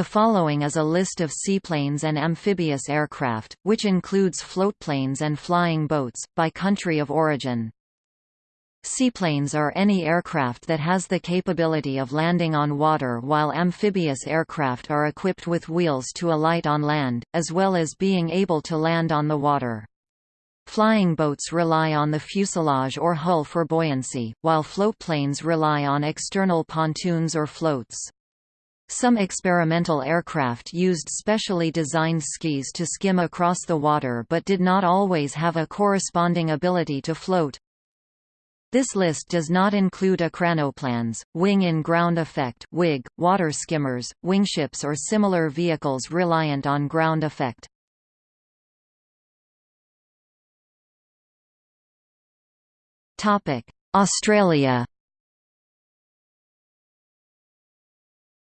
The following is a list of seaplanes and amphibious aircraft, which includes floatplanes and flying boats, by country of origin. Seaplanes are any aircraft that has the capability of landing on water while amphibious aircraft are equipped with wheels to alight on land, as well as being able to land on the water. Flying boats rely on the fuselage or hull for buoyancy, while floatplanes rely on external pontoons or floats. Some experimental aircraft used specially designed skis to skim across the water but did not always have a corresponding ability to float. This list does not include ecranoplanes, wing-in-ground effect WIG, water skimmers, wingships or similar vehicles reliant on ground effect. Australia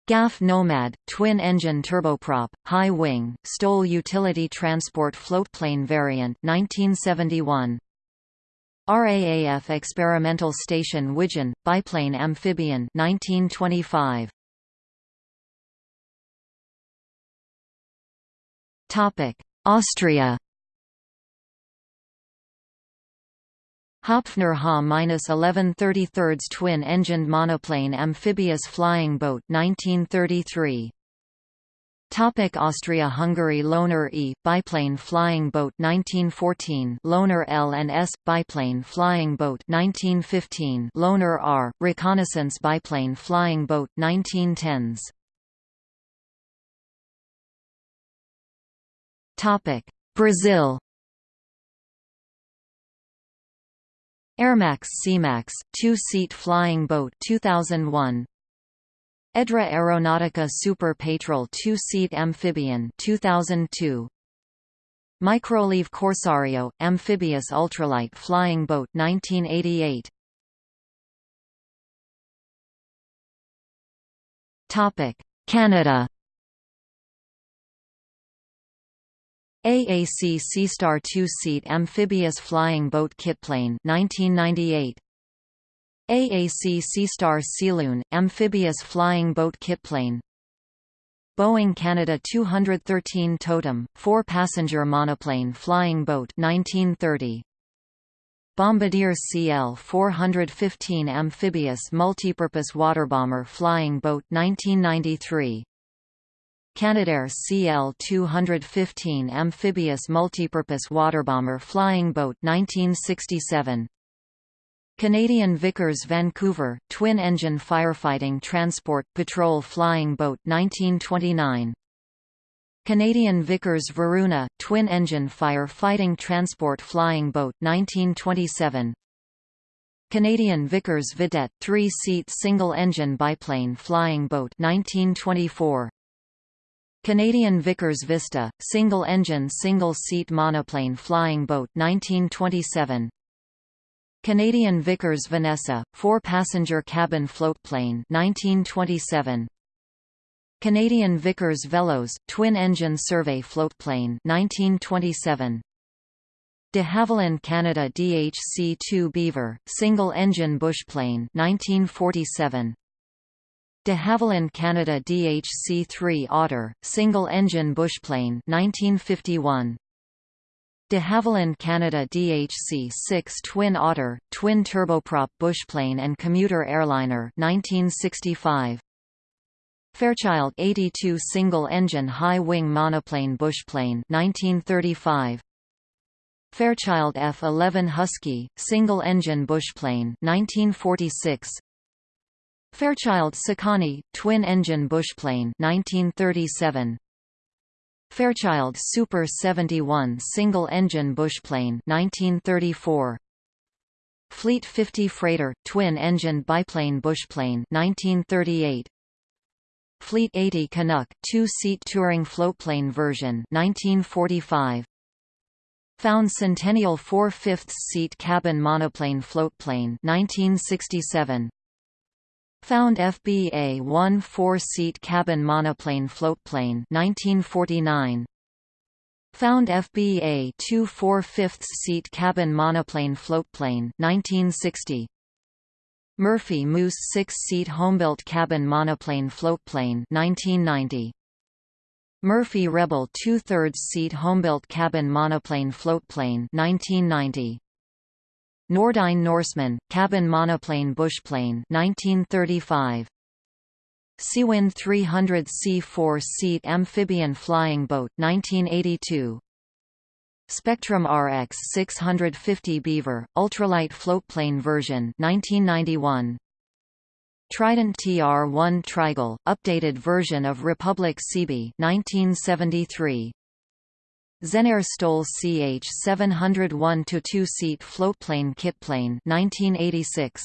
GAF Nomad, twin-engine turboprop, high-wing, STOL utility transport floatplane variant 1971. RAAF Experimental Station Widgeon, biplane amphibian 1925. Austria Hopfner Ha-1133 twin-engined monoplane amphibious flying boat 1933. Topic Austria-Hungary Lohner E biplane flying boat 1914 Lohner L and S biplane flying boat 1915 Lohner R reconnaissance biplane flying boat 1910s Topic Brazil Airmax Seamax, two-seat flying boat 2001. Edra Aeronautica Super Patrol two-seat amphibian 2002. Microleve Corsario, amphibious ultralight flying boat 1988. Topic: Canada AAC Seastar two-seat amphibious flying boat kitplane 1998 AAC Seastar Sealoon amphibious flying boat kitplane Boeing Canada 213 Totem four-passenger monoplane flying boat 1930 Bombardier CL-415 amphibious multipurpose waterbomber flying boat 1993 Canadair CL-215 amphibious multipurpose waterbomber flying boat 1967 Canadian Vickers Vancouver, twin-engine firefighting transport patrol flying boat 1929 Canadian Vickers Varuna, twin-engine fire-fighting transport flying boat 1927 Canadian Vickers Vidette, three-seat single-engine biplane flying boat 1924 Canadian Vickers Vista, single-engine single-seat monoplane flying boat 1927 Canadian Vickers Vanessa, four-passenger cabin floatplane 1927 Canadian Vickers Velos, twin-engine survey floatplane 1927 De Havilland Canada DHC-2 Beaver, single-engine bushplane 1947 De Havilland Canada DHC-3 Otter, single-engine bushplane 1951. De Havilland Canada DHC-6 Twin Otter, twin turboprop bushplane and commuter airliner 1965. Fairchild 82 single-engine high-wing monoplane bushplane 1935. Fairchild F-11 Husky, single-engine bushplane 1946. Fairchild Sekani, twin-engine bushplane 1937. Fairchild Super 71 single-engine bushplane 1934. Fleet 50 freighter, twin-engine biplane bushplane 1938. Fleet 80 Canuck, two-seat touring floatplane version 1945. Found Centennial 4 5 seat cabin monoplane floatplane 1967. Found FBA 1 4-seat cabin monoplane floatplane 1949 Found FBA 2 4 5 seat cabin monoplane floatplane 1960 Murphy Moose 6-seat homebuilt cabin monoplane floatplane 1990 Murphy Rebel two-thirds seat homebuilt cabin monoplane floatplane 1990. Noorduyn Norseman, cabin monoplane bushplane 1935. Seawind 300 C4-seat amphibian flying boat 1982. Spectrum RX 650 Beaver, ultralight floatplane version 1991. Trident TR-1 Trigull, updated version of Republic Seabee 1973. Zenair STOL CH-701 to 2-seat floatplane kitplane 1986.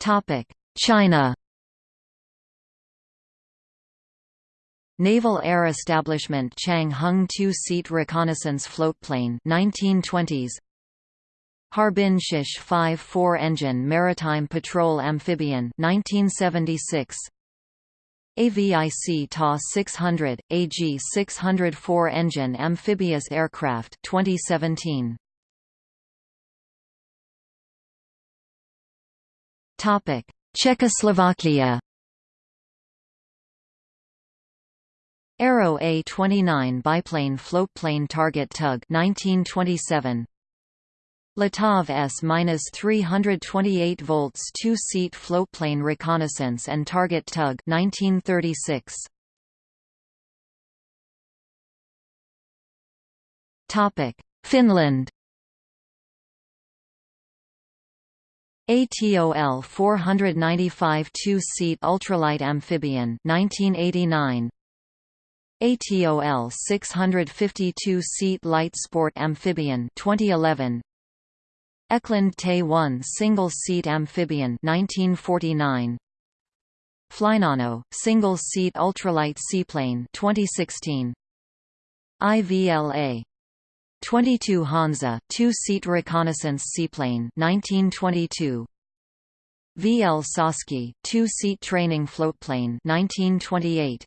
Topic: China. Naval Air Establishment Chang Hung two-seat reconnaissance floatplane 1920s Harbin Shish 5 4-engine maritime patrol amphibian 1976 AVIC TA 600 AG 604 engine amphibious aircraft 2017 Topic Czechoslovakia. Aero A-29 biplane floatplane target tug 1927 Letov S-328 volts two-seat floatplane reconnaissance and target tug 1936 Topic Finland. ATOL 495 two-seat ultralight amphibian 1989 ATOL 652-seat light sport amphibian 2011 Eklund Te-1 single-seat amphibian 1949 Flynano single-seat ultralight seaplane 2016 IVLA 22 Hansa two-seat reconnaissance seaplane 1922 VL Sosky two-seat training floatplane 1928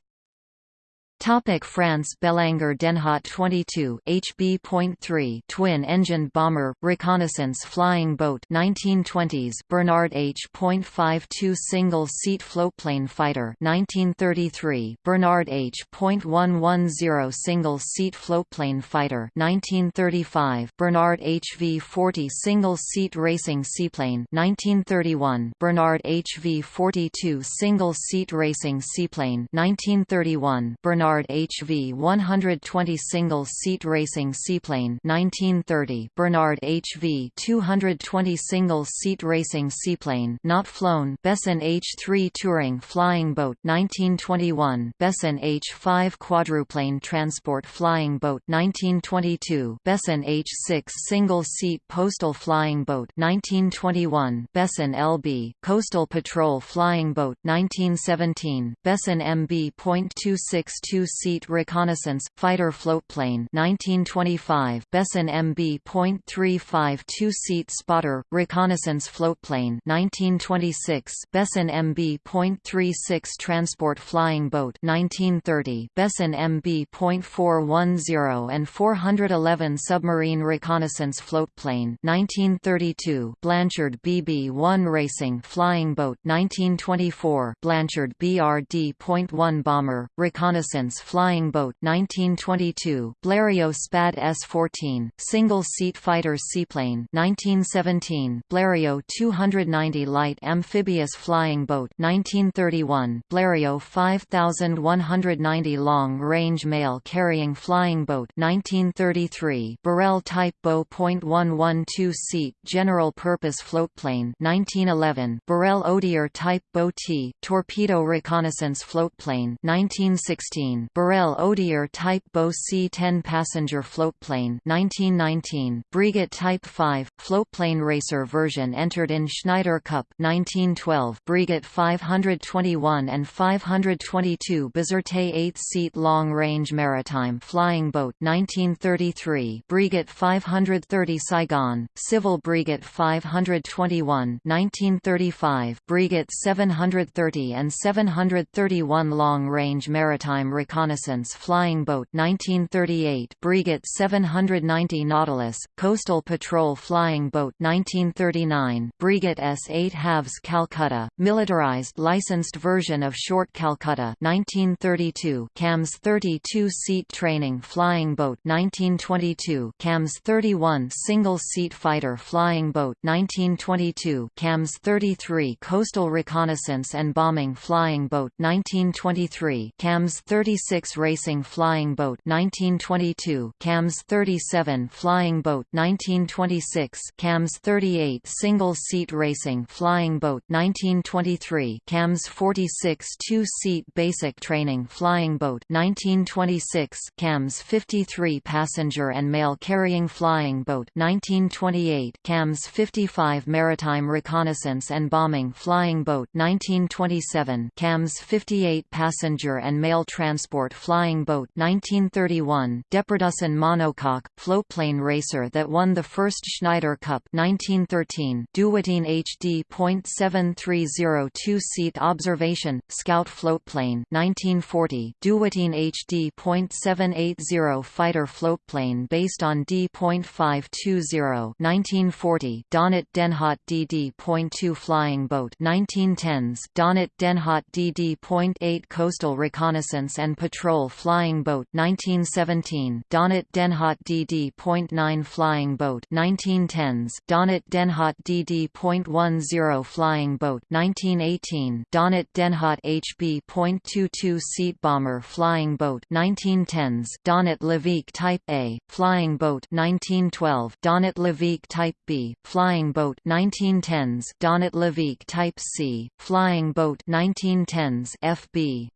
Topic France Belanger Denhaut 22 HB.3 twin-engined bomber reconnaissance flying boat 1920s Bernard H.52 single-seat floatplane fighter 1933 Bernard H.110 single-seat floatplane fighter 1935 Bernard HV-40 single-seat racing seaplane 1931 Bernard HV-42 single-seat racing seaplane 1931 Bernard Bernard HV-120 single-seat racing seaplane 1930 Bernard HV-220 single-seat racing seaplane not flown Besson H-3 touring flying boat 1921 Besson H-5 quadruplane transport flying boat 1922 Besson H-6 single-seat postal flying boat 1921 Besson LB coastal patrol flying boat 1917 Besson MB.262 two-seat reconnaissance fighter floatplane 1925 Besson MB.35 two-seat spotter reconnaissance floatplane 1926 Besson MB.36 transport flying boat 1930 Besson MB.410 and 411 submarine reconnaissance floatplane 1932 Blanchard BB-1 racing flying boat 1924 Blanchard BRD.1 bomber reconnaissance Flying Boat 1922, Blériot Spad S-14, single-seat fighter seaplane 1917, Blériot 290 light amphibious flying boat 1931, Blériot 5190 long-range mail carrying flying boat 1933, Borel Type Bow .112 seat general-purpose floatplane 1911, Borel Odier Type Bow T torpedo reconnaissance floatplane 1916 1919 Borel Odier Type Bo C-10 passenger floatplane 1919 Breguet Type 5 floatplane racer version entered in Schneider Cup 1912 Breguet 521 and 522 Bizerte 8-seat long-range maritime flying boat 1933 Breguet 530 Saigon Civil Breguet 521 1935 Breguet 730 and 731 long-range maritime Reconnaissance Flying Boat 1938 Breguet 790 Nautilus, Coastal Patrol Flying Boat 1939 Breguet S-8 Halves Calcutta, militarized licensed version of Short Calcutta 1932 CAMS 32-seat Training Flying Boat 1922 CAMS 31 Single-seat Fighter Flying Boat 1922 CAMS 33 Coastal Reconnaissance and Bombing Flying Boat 1923 CAMS 36 Racing Flying Boat 1922 CAMS 37 Flying Boat 1926 CAMS 38 Single-seat Racing Flying Boat 1923 CAMS 46 Two-seat Basic Training Flying Boat 1926 CAMS 53 Passenger and Mail Carrying Flying Boat 1928 CAMS 55 Maritime Reconnaissance and Bombing Flying Boat 1927 CAMS 58 Passenger and Mail Transport Flying Boat 1931 Deperdussin monocoque, floatplane racer that won the first Schneider Cup 1913 Dewoitine HD .7302 seat observation, scout floatplane 1940 Dewoitine HD .780 fighter floatplane based on D.520 1940 Donnet Denhaut DD.2 flying boat 1910s Donnet Denhaut DD.8 coastal reconnaissance and patrol flying boat 1917 Donnet Denhaut DD.9 flying boat 1910s Donnet Denhaut DD.10 flying boat 1918 Donnet Denhaut HB.22 seat bomber flying boat 1910s Donat Levique Type A flying boat 1912 Donat Levique Type B flying boat 1910s Donat Levique Type C flying boat 1910s FB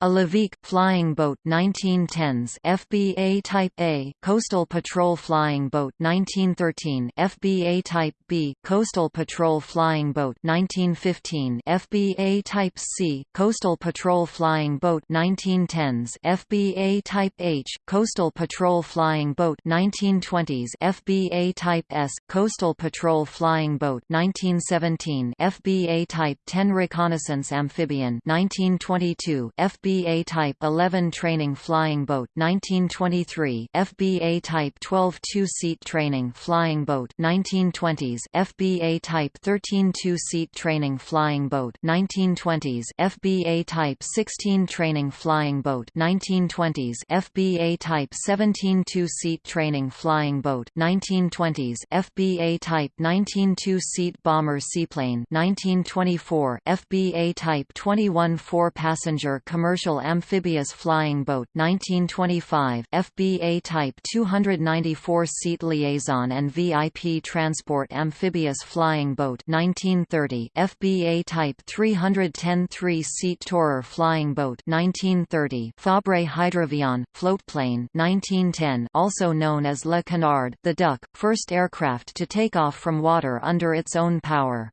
a Levique flying boat 1910s FBA Type A Coastal Patrol flying boat 1913 FBA Type B Coastal Patrol flying boat 1915 FBA Type C Coastal Patrol flying boat 1910s FBA Type H Coastal Patrol flying boat 1920s FBA Type S Coastal Patrol flying boat 1917 FBA Type 10 Reconnaissance amphibian 1922 FBA FBA Type 11 Training Flying Boat 1923 FBA Type 12 Two-Seat Training Flying Boat 1920s FBA Type 13 Two-Seat Training Flying Boat 1920s FBA Type 16 Training Flying Boat 1920s FBA Type 17 Two-Seat Training Flying Boat 1920s FBA Type 19 Two-Seat Bomber Seaplane 1924 FBA Type 21 Four-Passenger Commercial Commercial Amphibious Flying Boat 1925 FBA Type 294-seat Liaison and VIP Transport Amphibious Flying Boat 1930 FBA Type 310 3-seat Tourer Flying Boat 1930 Fabre Hydroavion, floatplane 1910 also known as Le Canard the Duck, first aircraft to take off from water under its own power.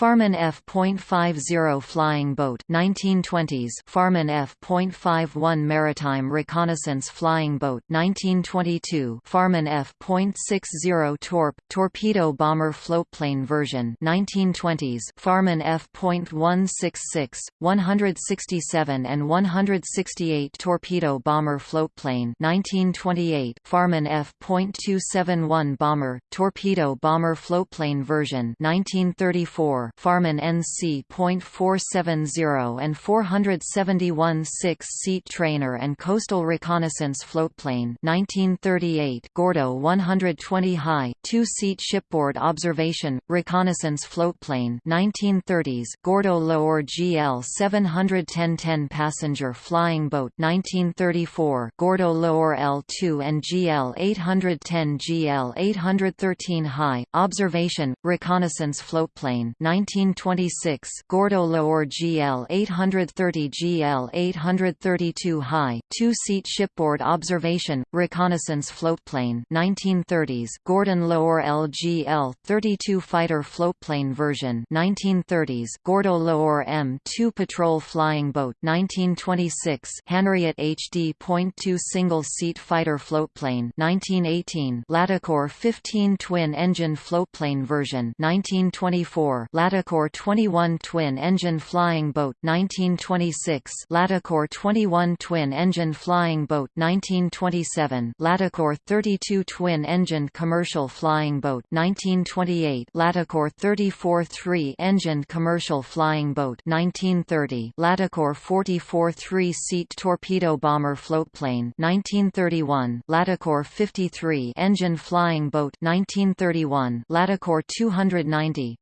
Farman F.50 Flying Boat 1920s Farman F.51 Maritime Reconnaissance Flying Boat 1922 Farman F.60 Torp Torpedo Bomber Floatplane version 1920s Farman F.166 167 and 168 Torpedo Bomber Floatplane 1928 Farman F.271 Bomber Torpedo Bomber Floatplane version 1934 Farman NC.470 and 471 six-seat trainer and coastal reconnaissance floatplane 1938 Gordo 120 high, two-seat shipboard observation, reconnaissance floatplane 1930s Gordo Lower GL 710 10-passenger flying boat 1934 Gordo Lower L2 and GL 810 GL 813 high, observation, reconnaissance floatplane 1926 Gordo Lower GL 830 GL 832 high, two-seat shipboard observation, reconnaissance floatplane 1930s Gordon Lower LGL 32 fighter floatplane version 1930s Gordo Lower M2 patrol flying boat 1926 Hanriot HD.2 single-seat fighter floatplane 1918 Latécoère 15 twin-engine floatplane version 1924 Latécoère 21 twin-engine flying boat 1926 Latécoère 21 twin-engine flying boat 1927 Latécoère 32 twin-engine commercial flying boat 1928 Latécoère 34 three-engined commercial flying boat 1930 Latécoère 44 three-seat torpedo bomber floatplane 1931 Latécoère 53 engine flying boat 1931 Latécoère 290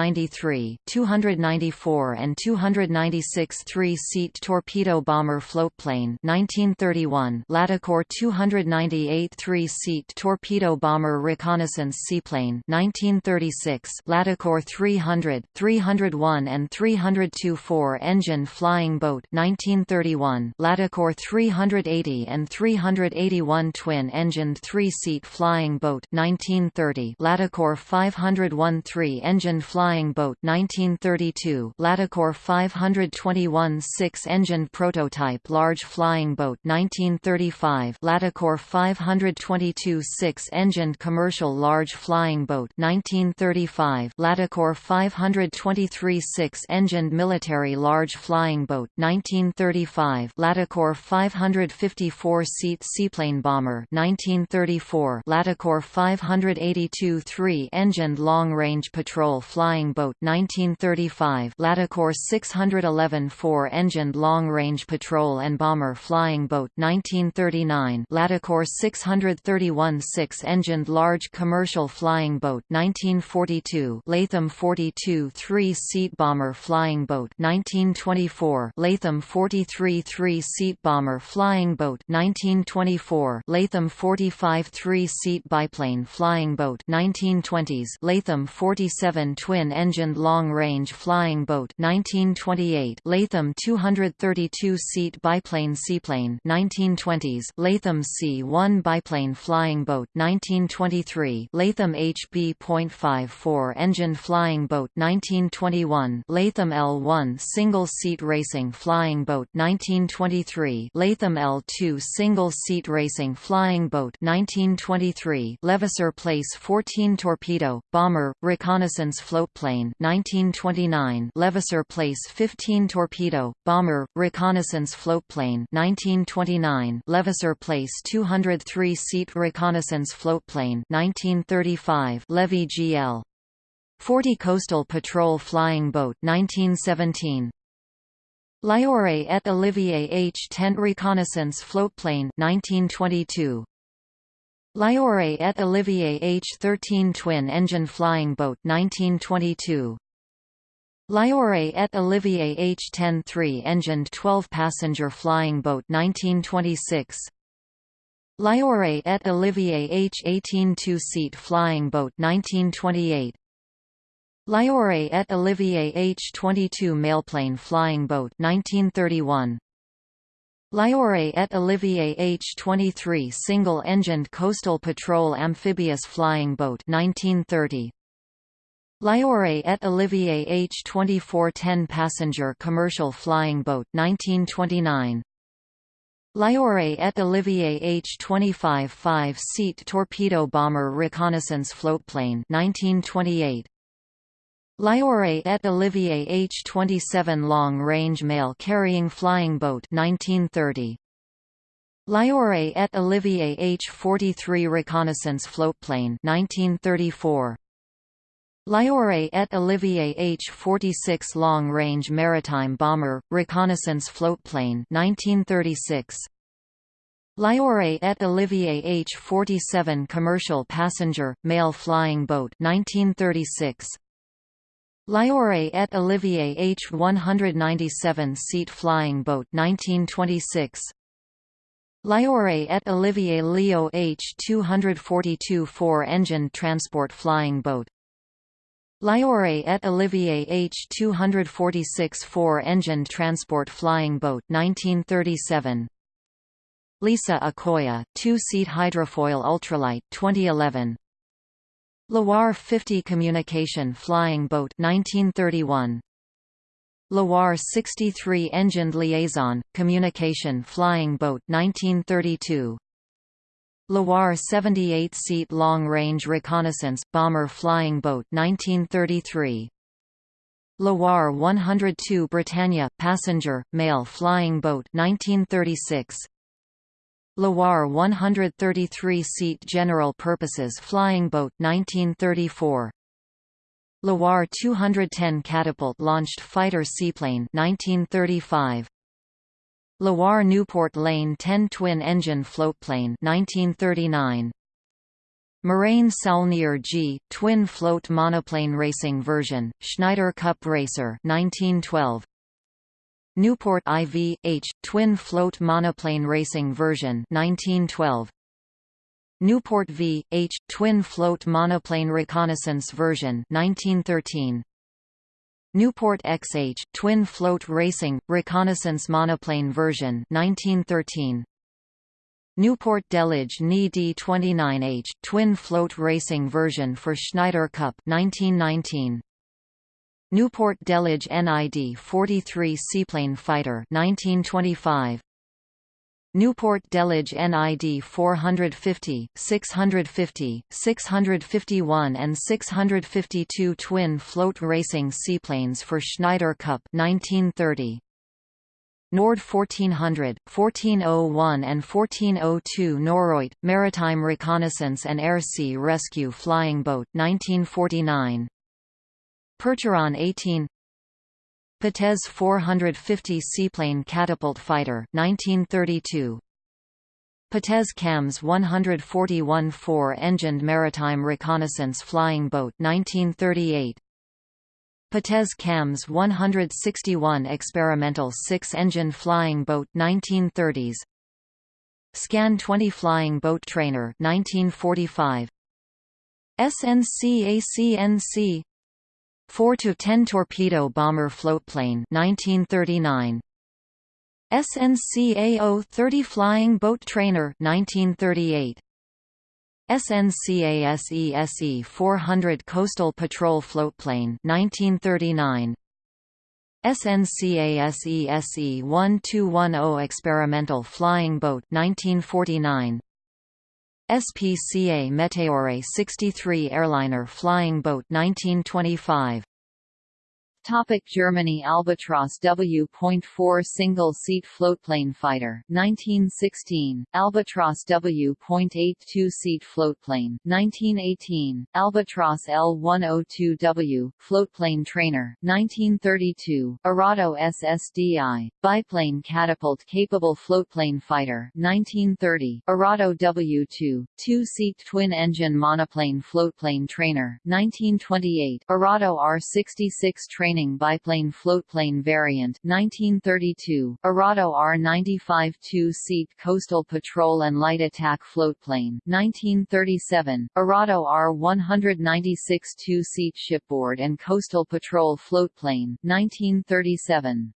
293 294 and 296 three-seat torpedo bomber floatplane 1931 Latécoère 298 three-seat torpedo bomber reconnaissance seaplane 1936 Latécoère 300 301 and 302 four-engine flying boat 1931 Latécoère 380 and 381 twin-engined three-seat flying boat 1930 Latécoère 501 three-engine flying boat 1932 Latécoère 521 six-engine prototype large flying boat 1935 Latécoère 522 six-engined commercial large flying boat 1935 Latécoère 523 six-engined military large flying boat 1935 Latécoère 554 seat seaplane bomber 1934 Latécoère 582 three-engined long-range patrol flying boat 1935 Latécoère 611 four-engined long-range patrol and bomber flying boat 1939 Latécoère 631 six-engined large commercial flying boat 1942 Latham 42 three-seat bomber flying boat 1924 Latham 43 three-seat bomber flying boat 1924 Latham 45 three-seat biplane flying boat 1920s Latham 47 twin-engined long-range flying boat 1928 Latham 232-seat biplane seaplane 1920s Latham C-1 biplane flying boat 1923 Latham HB.54 engine flying boat 1921 Latham L-1 single-seat racing flying boat 1923 Latham L-2 single-seat racing flying boat 1923 Levasseur Place 14 torpedo, bomber, reconnaissance floatplane 1929 Levasseur Place 15 torpedo, bomber, reconnaissance floatplane 1929 Levasseur Place 203-seat reconnaissance floatplane 1935 Levy GL 40 Coastal Patrol Flying Boat 1917 Liore et Olivier H-10 Reconnaissance Floatplane 1922 Liore et Olivier H-13 Twin-Engine Flying Boat 1922 Liore et Olivier H-10 Three-Engined 12-Passenger Flying Boat 1926 Liore et Olivier H-18 Two-Seat Flying Boat 1928 Liore et Olivier H-22 Mailplane Flying Boat 1931 Liore et Olivier H-23 Single-Engined Coastal Patrol Amphibious Flying Boat 1930 Liore et Olivier H-24 10-Passenger Commercial Flying Boat 1929 Liore et Olivier H-25 5-seat torpedo bomber reconnaissance floatplane 1928 Liore et Olivier H-27 long-range mail-carrying flying boat 1930 Liore et Olivier H-43 reconnaissance floatplane 1934 Liore et Olivier H-46 long-range maritime bomber, reconnaissance floatplane 1936. Liore et Olivier H-47 commercial passenger, mail flying boat 1936. Liore et Olivier H-197 seat flying boat 1926. Liore et Olivier Leo H-242 four-engined transport flying boat Liore et Olivier H-246 four-engined transport flying boat 1937. Lisa Akoya, two-seat hydrofoil ultralight 2011. Loire 50 communication flying boat 1931. Loire 63 engined liaison communication flying boat 1932. Loire 78-seat long-range reconnaissance, bomber flying boat 1933. Loire 102 Britannia, passenger, mail flying boat 1936. Loire 133-seat general purposes flying boat 1934. Loire 210 catapult-launched fighter seaplane 1935. Loire Nieuport Lane 10 twin-engine floatplane 1939. Morane Saulnier G, twin float monoplane racing version, Schneider Cup Racer 1912. Nieuport IV H, twin float monoplane racing version 1912. Nieuport V H, twin float monoplane reconnaissance version 1913. Nieuport XH, twin float racing reconnaissance monoplane version 1913. Nieuport Delage Ni D29H, twin float racing version for Schneider Cup 1919. Nieuport Delage NID 43 seaplane fighter 1925. Nieuport Delage NID 450, 650, 651 and 652 twin float racing seaplanes for Schneider Cup 1930. Nord 1400, 1401 and 1402 Noroit, Maritime Reconnaissance and Air Sea Rescue Flying Boat 1949. Percheron 18 Potez 450 Seaplane Catapult Fighter 1932. Potez CAMS 141 four-engined Maritime Reconnaissance Flying Boat 1938. Potez CAMS 161 experimental six-engine flying boat 1930s. Scan 20 flying boat trainer 1945. SNC-ACNC 4 to 10 torpedo bomber floatplane 1939. SNCAO 30 flying boat trainer 1938. SNCASESE 400 Coastal Patrol Floatplane 1939 SNCASESE 1210 Experimental Flying Boat 1949 SPCA Meteore 63 Airliner Flying Boat 1925 Topic Germany Albatros W.4 single-seat floatplane fighter 1916 Albatros W.82 seat floatplane 1918 Albatross L102W floatplane trainer 1932 Arado SSDI biplane catapult capable floatplane fighter 1930 Arado W2 two-seat twin-engine monoplane floatplane trainer 1928 Arado R66 trainer training biplane floatplane variant 1932, Arado R-95 two-seat coastal patrol and light attack floatplane 1937, Arado R-196 two-seat shipboard and coastal patrol floatplane 1937.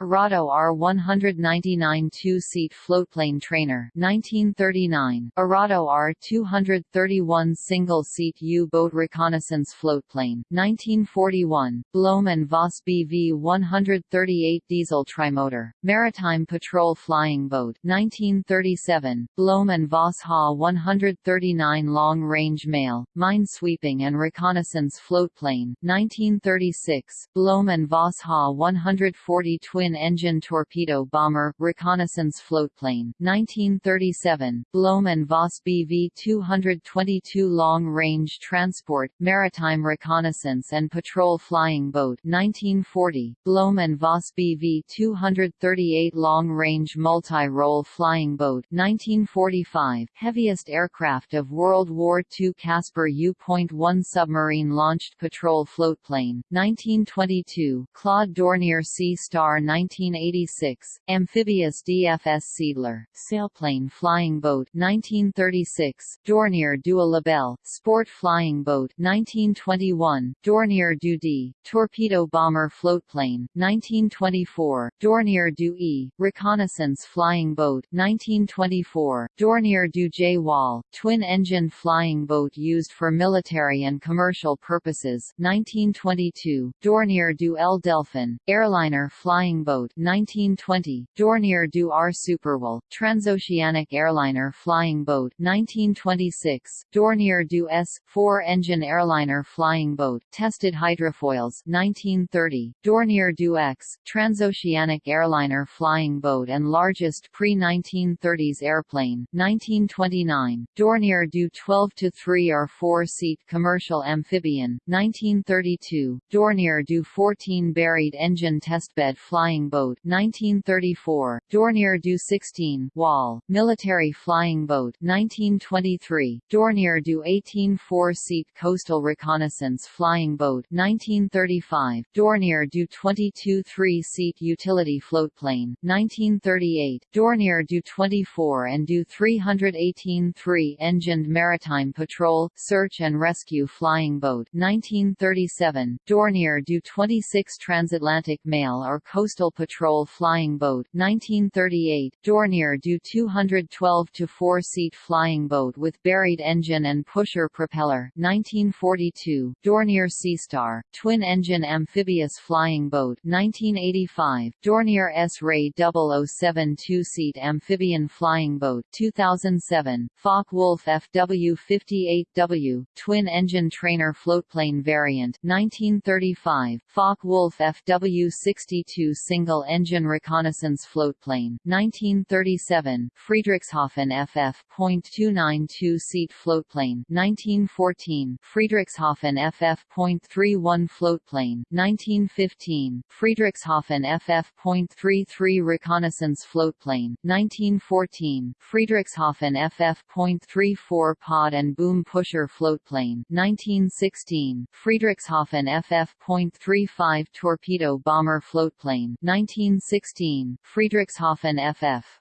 Arado R199 two-seat floatplane trainer 1939, Arado R231 single-seat U-boat reconnaissance floatplane 1941, Blohm and Voss BV-138 diesel trimotor, maritime patrol flying boat 1937, Blohm and Voss HA-139 long-range mail, mine-sweeping and reconnaissance floatplane 1936, Blohm and Voss HA-140 twin twin-engine torpedo bomber, reconnaissance floatplane 1937, Blohm and Voss BV-222 long-range transport, maritime reconnaissance and patrol flying boat 1940, Blohm and Voss BV-238 long-range multi-role flying boat 1945, heaviest aircraft of World War II Caspar U.1 submarine-launched patrol floatplane 1922, Claude Dornier Sea Star 1986, amphibious DFS Seeadler, sailplane flying boat 1936, Dornier du Libelle, sport flying boat 1921, Dornier du D, torpedo bomber floatplane 1924, Dornier du E, reconnaissance flying boat 1924, Dornier du J Wal, twin-engine flying boat used for military and commercial purposes 1922, Dornier du L Delphin, airliner flying boat 1920, Dornier du R Superwal, transoceanic airliner flying boat 1926, Dornier du S, four-engine airliner flying boat, tested hydrofoils 1930, Dornier du X, transoceanic airliner flying boat and largest pre-1930s airplane 1929, Dornier du 12-3 or 4-seat commercial amphibian 1932, Dornier du 14 buried engine testbed flying boat 1934, Dornier du 16 Wal, military flying boat 1923, Dornier du 18 four-seat coastal reconnaissance flying boat 1935, Dornier du 22 three-seat utility floatplane 1938, Dornier du 24 and du 318 three-engined maritime patrol, search and rescue flying boat 1937, Dornier du 26 transatlantic mail or coastal patrol flying boat 1938, Dornier du 212 to four-seat flying boat with buried engine and pusher propeller 1942, Dornier Seastar, twin-engine amphibious flying boat 1985, Dornier S-Ray 007 two-seat amphibian flying boat 2007, Focke-Wulf FW-58W, twin-engine trainer floatplane variant 1935, Focke-Wulf FW-62 single-engine reconnaissance floatplane 1937, Friedrichshafen FF.292 seat floatplane 1914, Friedrichshafen FF.31 floatplane 1915, Friedrichshafen FF.33 reconnaissance floatplane 1914, Friedrichshafen FF.34 pod and boom pusher floatplane 1916, Friedrichshafen FF.35 torpedo bomber floatplane 1916, Friedrichshafen FF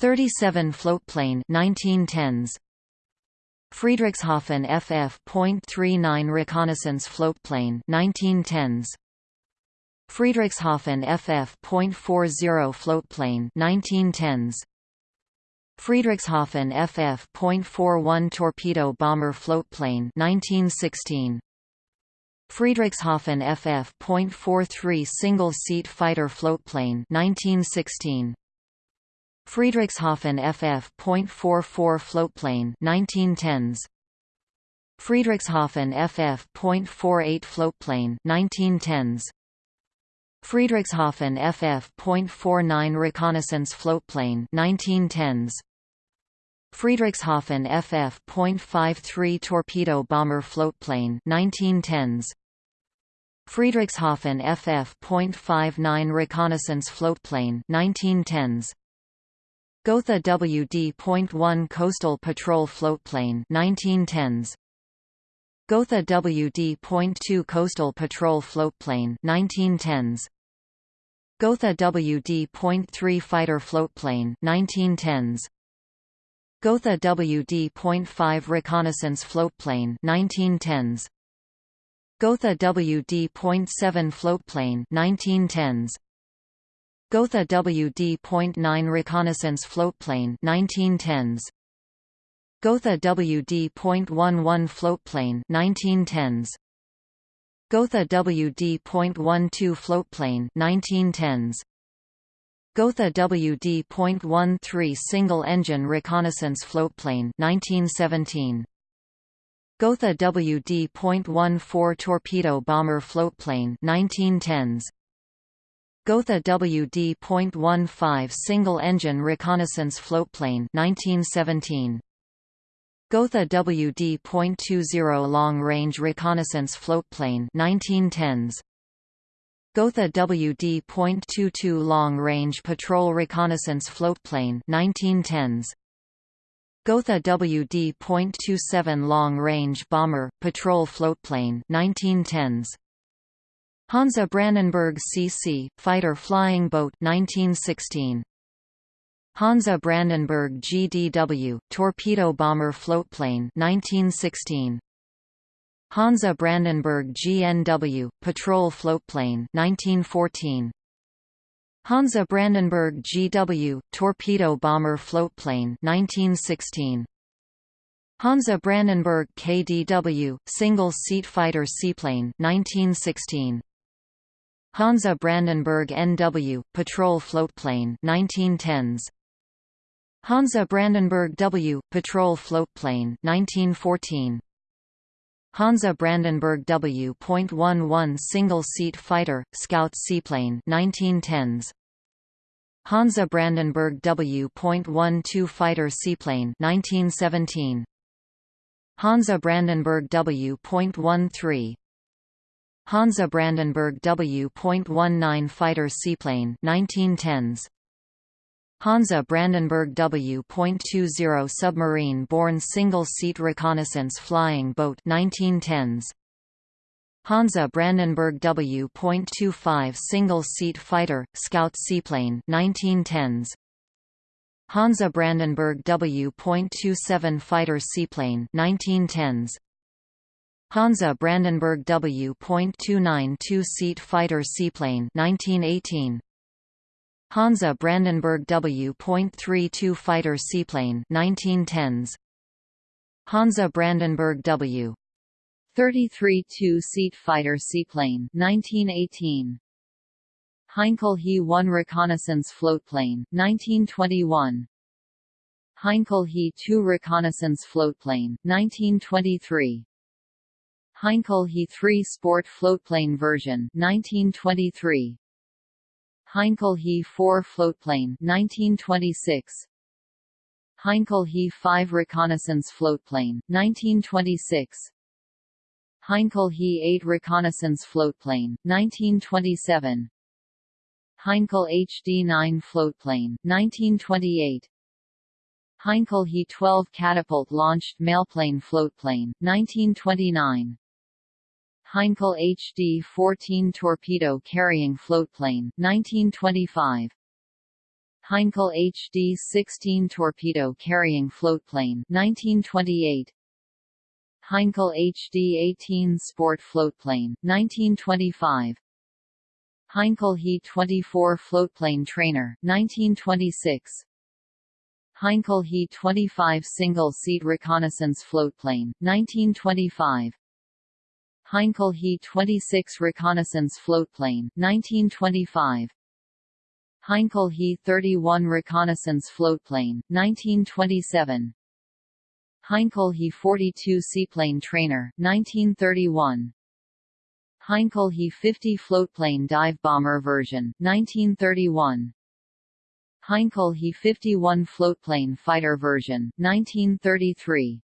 37 floatplane 1910s Friedrichshafen FF.39 reconnaissance floatplane 1910s Friedrichshafen FF.40 floatplane 1910s Friedrichshafen FF.41 torpedo bomber floatplane 1916 Friedrichshafen FF.43 single-seat fighter floatplane 1916 Friedrichshafen FF.44 floatplane 1910s Friedrichshafen FF.48 floatplane 1910s Friedrichshafen FF.49 reconnaissance floatplane 1910s Friedrichshafen FF.53 torpedo bomber floatplane 1910s Friedrichshafen FF.59 reconnaissance floatplane 1910s Gotha WD.1 Coastal Patrol Floatplane 1910s Gotha WD.2 Coastal Patrol Floatplane 1910s Gotha WD.3 Fighter Floatplane 1910s Gotha WD.5 Reconnaissance Floatplane 1910s Gotha WD.7 Floatplane 1910s Gotha WD.9 reconnaissance floatplane 1910s Gotha WD.11 floatplane 1910s Gotha WD.12 floatplane 1910s Gotha WD.13 single-engine reconnaissance floatplane 1917 Gotha WD.14 torpedo bomber floatplane 1910s Gotha WD.15 single-engine reconnaissance floatplane 1917. Gotha WD.20 long-range reconnaissance floatplane 1910s. Gotha WD.22 long-range patrol reconnaissance floatplane 1910s. Gotha WD.27 long-range bomber patrol floatplane 1910s. Hansa Brandenburg CC, fighter flying boat 1916. Hansa Brandenburg GDW, torpedo bomber floatplane 1916. Hansa Brandenburg GNW, patrol floatplane 1914. Hansa Brandenburg GW, torpedo bomber floatplane 1916. Hansa Brandenburg KDW, single-seat fighter seaplane 1916. Hansa Brandenburg NW, patrol floatplane 1910s. Hansa Brandenburg W, patrol floatplane 1914. Hansa Brandenburg W.11 single-seat fighter, scout seaplane 1910s. Hansa Brandenburg W.12 fighter seaplane 1917. Hansa Brandenburg W.13 Hansa Brandenburg W.19 fighter seaplane 1910s Hansa Brandenburg W.20 submarine-borne single-seat reconnaissance flying boat 1910s. Hansa Brandenburg W.25 single-seat fighter, scout seaplane 1910s. Hansa Brandenburg W.27 fighter seaplane 1910s. Hansa Brandenburg W.29 two-seat fighter seaplane 1918. Hansa Brandenburg W.32 fighter seaplane 1910s Hansa Brandenburg W. 33 two-seat fighter seaplane 1918 Heinkel He 1 reconnaissance floatplane 1921 Heinkel He 2 reconnaissance floatplane 1923 Heinkel He 3 sport floatplane version 1923 Heinkel He 4 floatplane 1926 Heinkel He 5 reconnaissance floatplane 1926 Heinkel He 8 reconnaissance floatplane 1927 Heinkel HD-9 floatplane 1928 Heinkel He 12 catapult-launched mailplane floatplane 1929 Heinkel HD-14 torpedo-carrying floatplane 1925. Heinkel HD-16 torpedo-carrying floatplane 1928. Heinkel HD-18 sport floatplane 1925. Heinkel He-24 floatplane trainer 1926. Heinkel He-25 single-seat reconnaissance floatplane 1925. Heinkel He-26 reconnaissance floatplane 1925 Heinkel He-31 reconnaissance floatplane 1927 Heinkel He-42 seaplane trainer 1931 Heinkel He-50 floatplane dive bomber version 1931 Heinkel He-51 floatplane fighter version 1933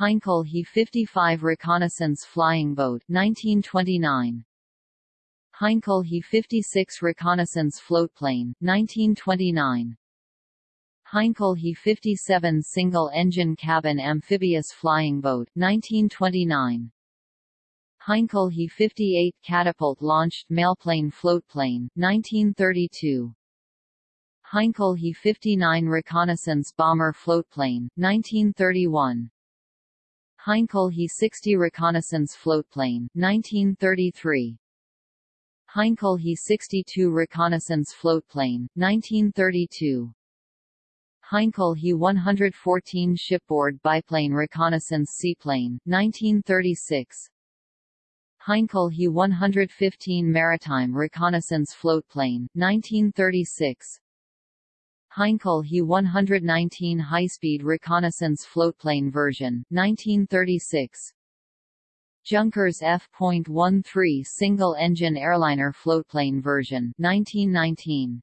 Heinkel He-55 reconnaissance flying boat 1929. Heinkel He-56 reconnaissance floatplane 1929. Heinkel He-57 single-engine cabin amphibious flying boat 1929. Heinkel He-58 catapult-launched mailplane floatplane 1932. Heinkel He-59 reconnaissance bomber floatplane 1931. Heinkel He-60 reconnaissance floatplane 1933 Heinkel He-62 reconnaissance floatplane 1932 Heinkel He-114 shipboard biplane reconnaissance seaplane 1936 Heinkel He-115 maritime reconnaissance floatplane 1936 Heinkel He-119 high-speed reconnaissance floatplane version, 1936. Junkers F.13 single-engine airliner floatplane version, 1919.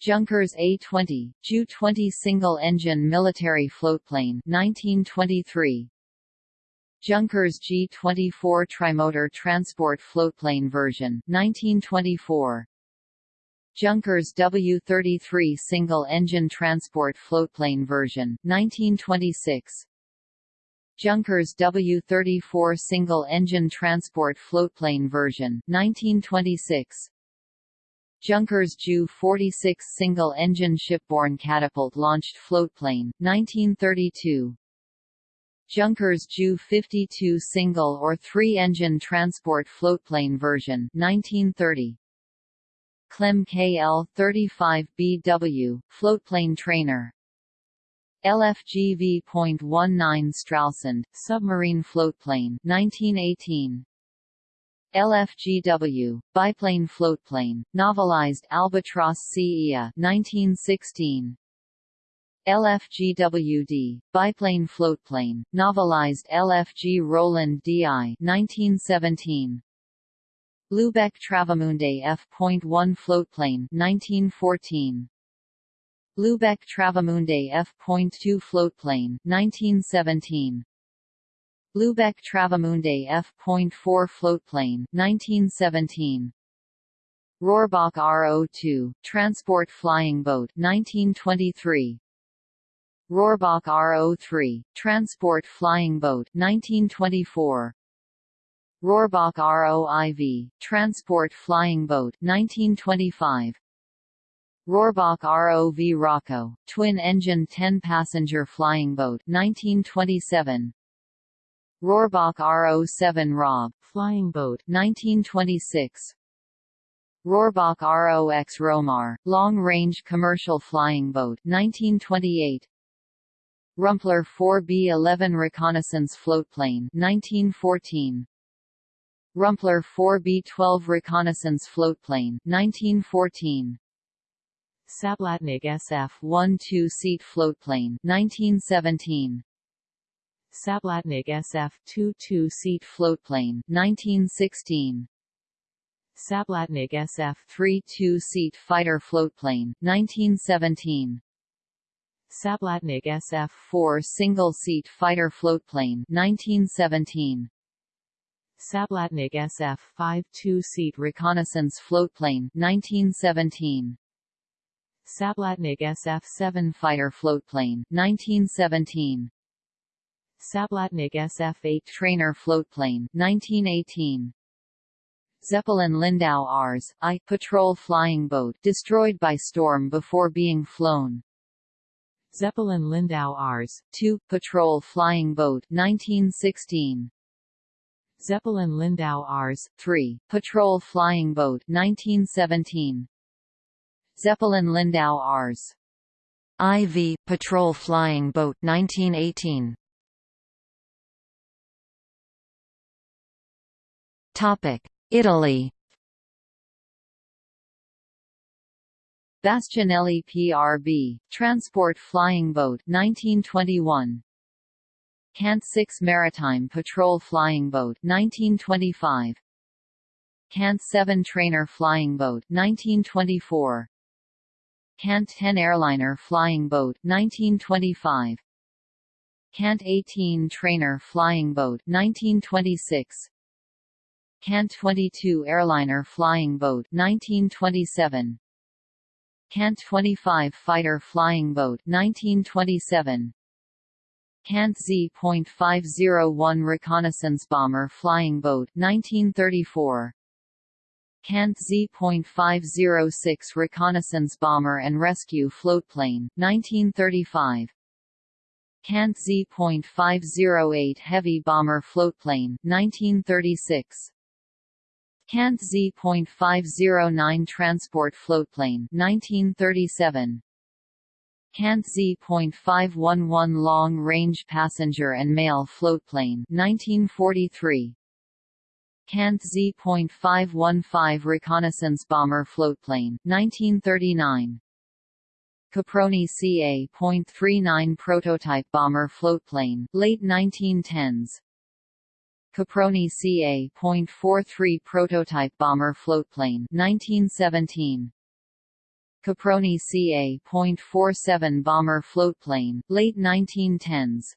Junkers A-20, Ju-20 single-engine military floatplane, 1923. Junkers G-24 trimotor transport floatplane version, 1924. Junkers W-33 single-engine transport floatplane version, 1926 Junkers W-34 single-engine transport floatplane version, 1926 Junkers Ju-46 single-engine shipborne catapult-launched floatplane, 1932 Junkers Ju-52 single or three-engine transport floatplane version, 1930 Klemm KL-35BW, floatplane trainer LFGV.19 Stralsund, submarine floatplane 1918. LFGW, biplane floatplane, navalized Albatros CEA 1916. LFGWD, biplane floatplane, navalized LFG Roland DI 1917. Lubeck Travemünde F.1 floatplane 1914. Lubeck Travemünde F.2 floatplane 1917. Lubeck Travemünde F.4 floatplane 1917. Rohrbach RO2 transport flying boat 1923. Rohrbach RO3 transport flying boat 1924. Rohrbach ROIV transport flying boat 1925. Rohrbach ROV Rocco twin-engine 10-passenger flying boat 1927. Rohrbach RO7 Rob flying boat 1926. Rohrbach ROX Romar long-range commercial flying boat 1928. Rumpler 4B-11 reconnaissance floatplane 1914. Rumpler 4B-12 reconnaissance floatplane 1914. Sablatnig SF-1 two-seat floatplane 1917. Sablatnig SF-2 two-seat floatplane 1916. Sablatnig SF-3 two-seat fighter floatplane 1917. Sablatnig SF-4 single-seat fighter floatplane 1917. Sablatnig SF-5 two-seat reconnaissance floatplane 1917. Sablatnig SF-7 fighter floatplane 1917. Sablatnig SF-8 trainer floatplane 1918. Zeppelin Lindau Rs. I patrol flying boat destroyed by storm before being flown. Zeppelin Lindau Rs. 2 patrol flying boat 1916. Zeppelin Lindau Rs. 3 patrol flying boat 1917. Zeppelin Lindau Rs. IV patrol flying boat 1918. Topic: Italy. Bastianelli PRB, transport flying boat 1921. Cant 6 Maritime Patrol Flying Boat 1925. Cant 7 Trainer Flying Boat 1924. Cant 10 Airliner Flying Boat 1925. Cant 18 Trainer Flying Boat 1926. Cant 22 Airliner Flying Boat 1927 Cant 25 Fighter Flying Boat 1927 Cant Z.501 Reconnaissance Bomber Flying Boat 1934 Cant Z.506 Reconnaissance Bomber and Rescue Floatplane 1935 Cant Z.508 Heavy Bomber Floatplane 1936 Cant Z.509 Transport Floatplane 1937. Cant Z.511 Long Range Passenger and Mail Floatplane 1943. Cant Z.515 Reconnaissance Bomber Floatplane 1939. Caproni CA.39 Prototype Bomber Floatplane late 1910s. Caproni CA.43 prototype bomber floatplane 1917 Caproni CA.47 bomber floatplane late 1910s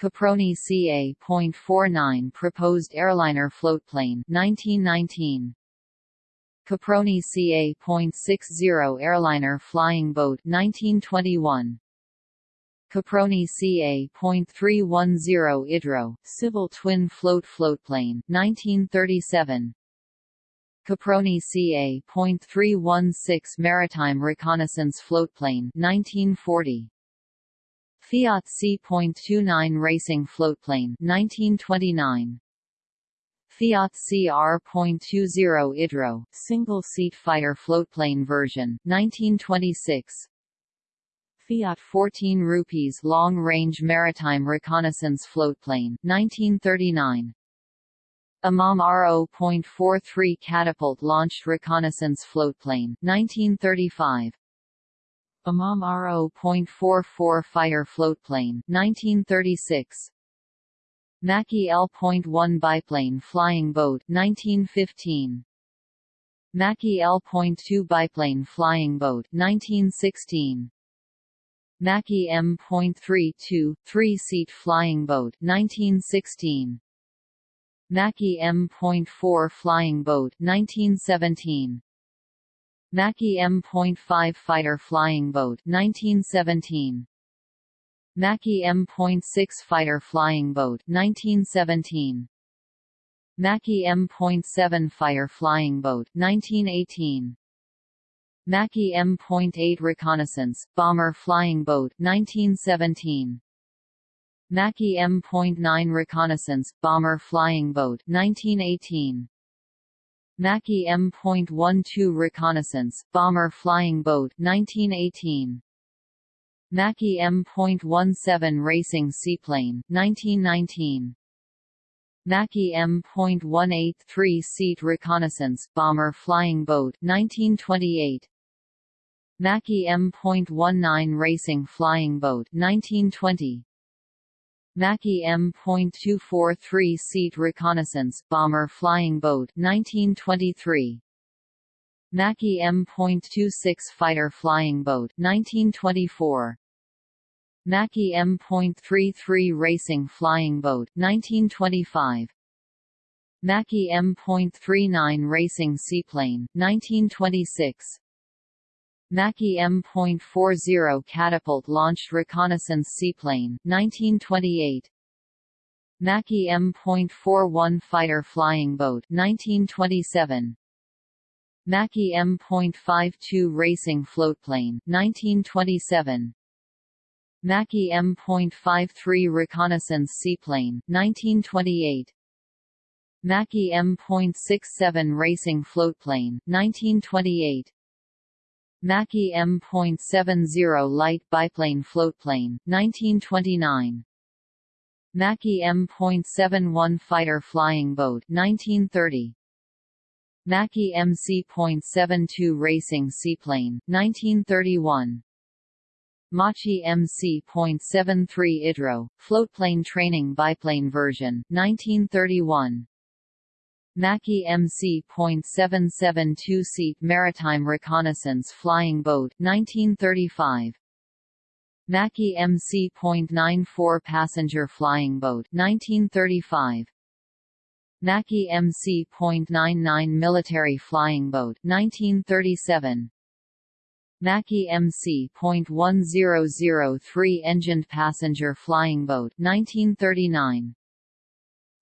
Caproni CA.49 proposed airliner floatplane 1919 Caproni CA.60 airliner flying boat 1921 Caproni CA.310 Idro, civil twin float floatplane, 1937. Caproni CA.316 maritime reconnaissance floatplane, 1940. Fiat C.29 racing floatplane, 1929. Fiat CR.20 Idro, single-seat fighter floatplane version, 1926. Fiat 14 rupees long-range maritime reconnaissance floatplane 1939 Imam RO.43 catapult launched reconnaissance floatplane 1935 Imam RO.44 fighter floatplane 1936 Macchi L.1 biplane flying boat 1915 Macchi L.2 biplane flying boat 1916 Macchi M.32 three-seat flying boat 1916 Macchi M.4 flying boat 1917 Macchi M.5 fighter flying boat 1917 Macchi M.6 fighter flying boat 1917 Macchi M.7 fire flying boat 1918 Macchi M.8 reconnaissance bomber flying boat 1917 Macchi M.9 reconnaissance bomber flying boat 1918 Macchi M.12 reconnaissance bomber flying boat 1918 Macchi M.17 racing seaplane 1919 Macchi M.18 three-seat reconnaissance bomber flying boat 1928 Macchi M.19 racing flying boat 1920 Macchi M.24 three-seat reconnaissance bomber flying boat 1923 Macchi M.26 fighter flying boat 1924 Macchi M.33 racing flying boat 1925 Macchi M.39 racing seaplane 1926 Macchi M.40 catapult launched reconnaissance seaplane 1928 Macchi M.41 fighter flying boat 1927 Macchi M.52 racing floatplane 1927 Macchi M.53 reconnaissance seaplane 1928 Macchi M.67 racing floatplane 1928 Macchi M.70 light biplane floatplane 1929 Macchi M.71 fighter flying boat 1930 Macchi MC.72 racing seaplane 1931 Macchi MC.73 IDRO, floatplane training biplane version 1931 Macchi MC.77 two-seat maritime reconnaissance flying boat 1935 Macchi MC.94 passenger flying boat 1935 Macchi MC.99 military flying boat 1937 Macchi MC.1003 engined passenger flying boat 1939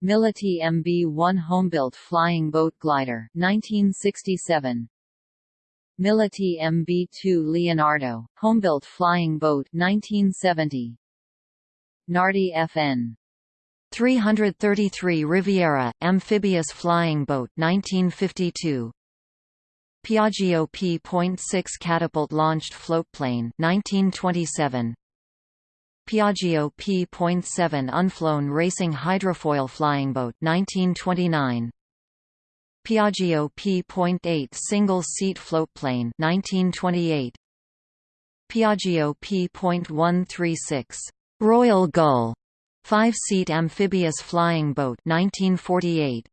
Militi MB-1 homebuilt flying boat glider 1967 Militi MB-2 Leonardo homebuilt flying boat 1970 Nardi FN 333 Riviera amphibious flying boat 1952 Piaggio P.6 catapult launched floatplane 1927 Piaggio P.7 unflown racing hydrofoil flying boat 1929 Piaggio P.8 single-seat floatplane 1928 Piaggio P.136 Royal Gull five-seat amphibious flying boat 1948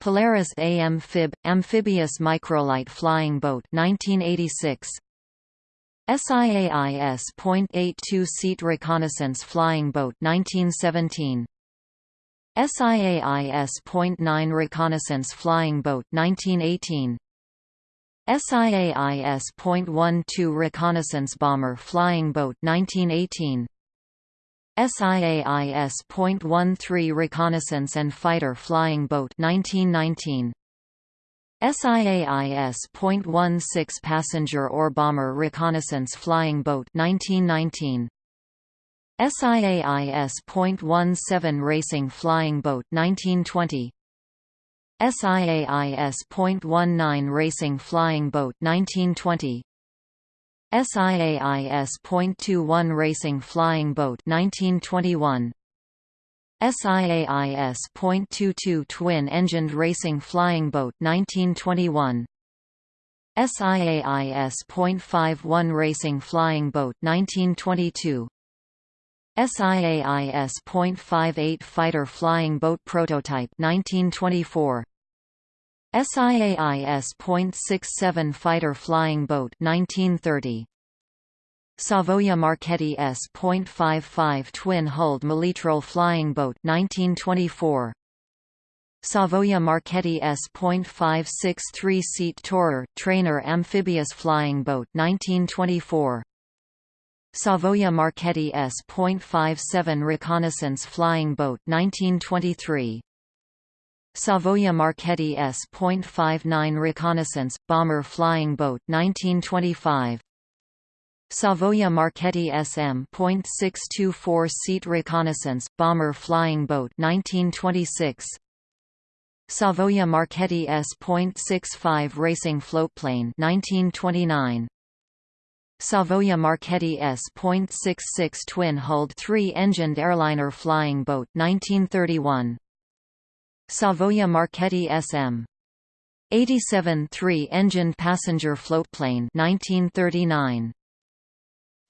Polaris AMphib amphibious microlight flying boat 1986 SIAIS .82 seat reconnaissance flying boat 1917 SIAIS .9 reconnaissance flying boat 1918 SIAIS .12 reconnaissance bomber flying boat 1918 SIAIS .13 reconnaissance and fighter flying boat 1919 SIAIS.16 passenger or bomber reconnaissance flying boat 1919 SIAIS.17 racing flying boat 1920 SIAIS.19 racing flying boat 1920 SIAIS.21 racing flying boat 1921 SIAIS.22 twin-engined racing flying boat 1921 SIAIS.51 racing flying boat 1922 SIAIS.58 fighter flying boat prototype 1924 SIAIS.67 fighter flying boat 1930 Savoia Marchetti S.55 twin-hulled Molitrol flying boat 1924 Savoia Marchetti S.56 three-seat tourer trainer amphibious flying boat 1924 Savoia Marchetti S.57 reconnaissance flying boat 1923 Savoia Marchetti S.59 reconnaissance bomber flying boat 1925 Savoia Marchetti SM.624 seat reconnaissance bomber flying boat 1926 Savoia Marchetti S.65 racing floatplane 1929 Savoia Marchetti S.66 twin-hulled three-engined airliner flying boat 1931 Savoia Marchetti SM 87 three-engined passenger floatplane 1939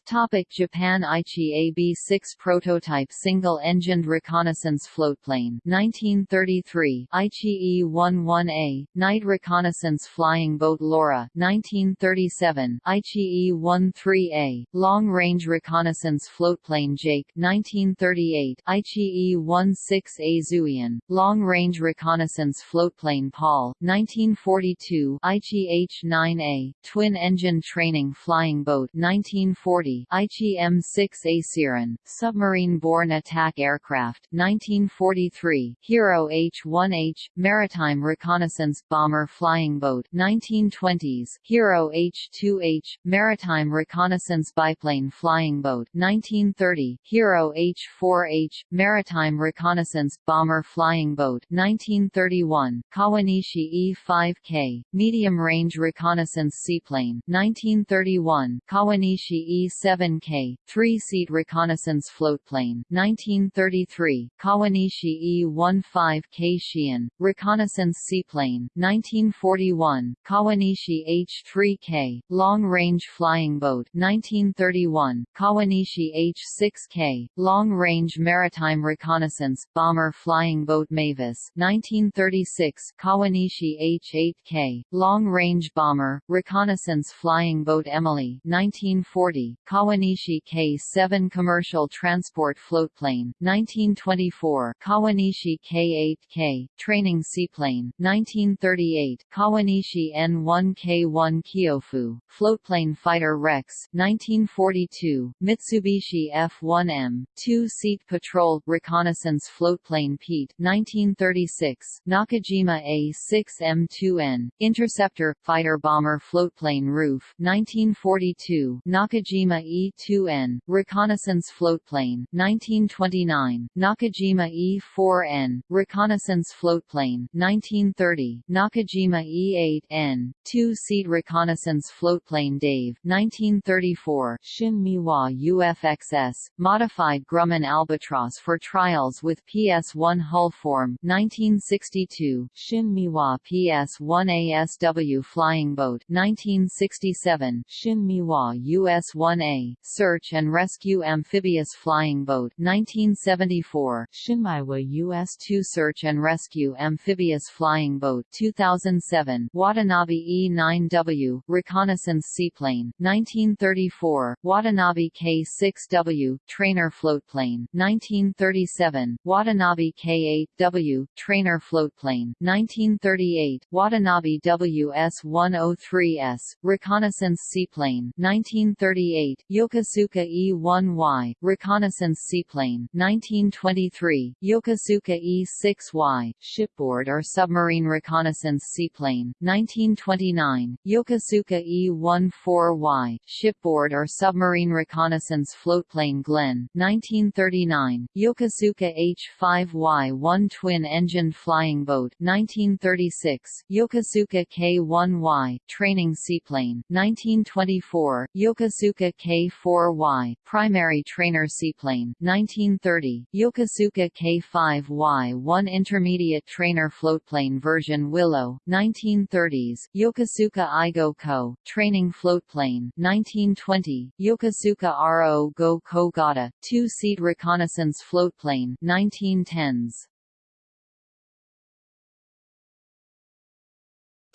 Topic Japan Aichi AB-6 prototype single-engined reconnaissance floatplane 1933 Aichi E-11A, night reconnaissance flying boat Laura 1937 Aichi E-13A, long-range reconnaissance floatplane Jake 1938 Aichi E-16A Zuiun, long-range reconnaissance floatplane Paul 1942 Aichi H-9A, twin-engine training flying boat 1940 Aichi M6A Seiran, submarine-borne attack aircraft 1943, Hiro H-1H, maritime reconnaissance bomber flying boat 1920s, Hiro H-2H, maritime reconnaissance biplane flying boat 1930, Hiro H-4H, maritime reconnaissance bomber flying boat 1931, Kawanishi E-5K, medium-range reconnaissance seaplane 1931, Kawanishi 7K, three-seat reconnaissance floatplane 1933, Kawanishi E-15K Shiun, reconnaissance seaplane 1941, Kawanishi H-3K, long-range flying boat 1931, Kawanishi H-6K, long-range maritime reconnaissance bomber flying boat Mavis 1936, Kawanishi H-8K, long-range bomber, reconnaissance flying boat Emily 1940, Kawanishi K-7 commercial transport floatplane 1924 Kawanishi K-8K training seaplane 1938 Kawanishi N-1K-1 Kyofu floatplane fighter Rex 1942 Mitsubishi F-1M two-seat patrol reconnaissance floatplane Pete 1936 Nakajima A-6M2N interceptor fighter bomber floatplane Rufe 1942 Nakajima Nakajima E-2N, reconnaissance floatplane 1929, Nakajima E-4N, reconnaissance floatplane 1930, Nakajima E-8N, two-seat reconnaissance floatplane Dave 1934, Shin Meiwa UFXS, modified Grumman Albatross for trials with PS-1 hull form 1962, Shin Meiwa PS-1 ASW flying boat 1967, Shin Meiwa US-1 1A, Search and Rescue Amphibious Flying Boat 1974, ShinMaywa US-2 Search and Rescue Amphibious Flying Boat 2007, Watanabe E-9W, Reconnaissance Seaplane 1934, Watanabe K-6W, Trainer Floatplane 1937, Watanabe K-8W, Trainer Floatplane 1938, Watanabe WS-103S, Reconnaissance Seaplane 1938, Yokosuka E-1Y, reconnaissance seaplane 1923, Yokosuka E-6Y, shipboard or submarine reconnaissance seaplane 1929, Yokosuka E-14Y, shipboard or submarine reconnaissance floatplane Glen 1939, Yokosuka H-5Y-1 twin-engined flying boat 1936, Yokosuka K-1Y, training seaplane 1924, Yokosuka K4Y, primary trainer seaplane 1930, Yokosuka K5Y 1 intermediate trainer floatplane version Willow, 1930s, Yokosuka Igo Ko, training floatplane 1920, Yokosuka RO Go Kogata, two-seat reconnaissance floatplane 1910s.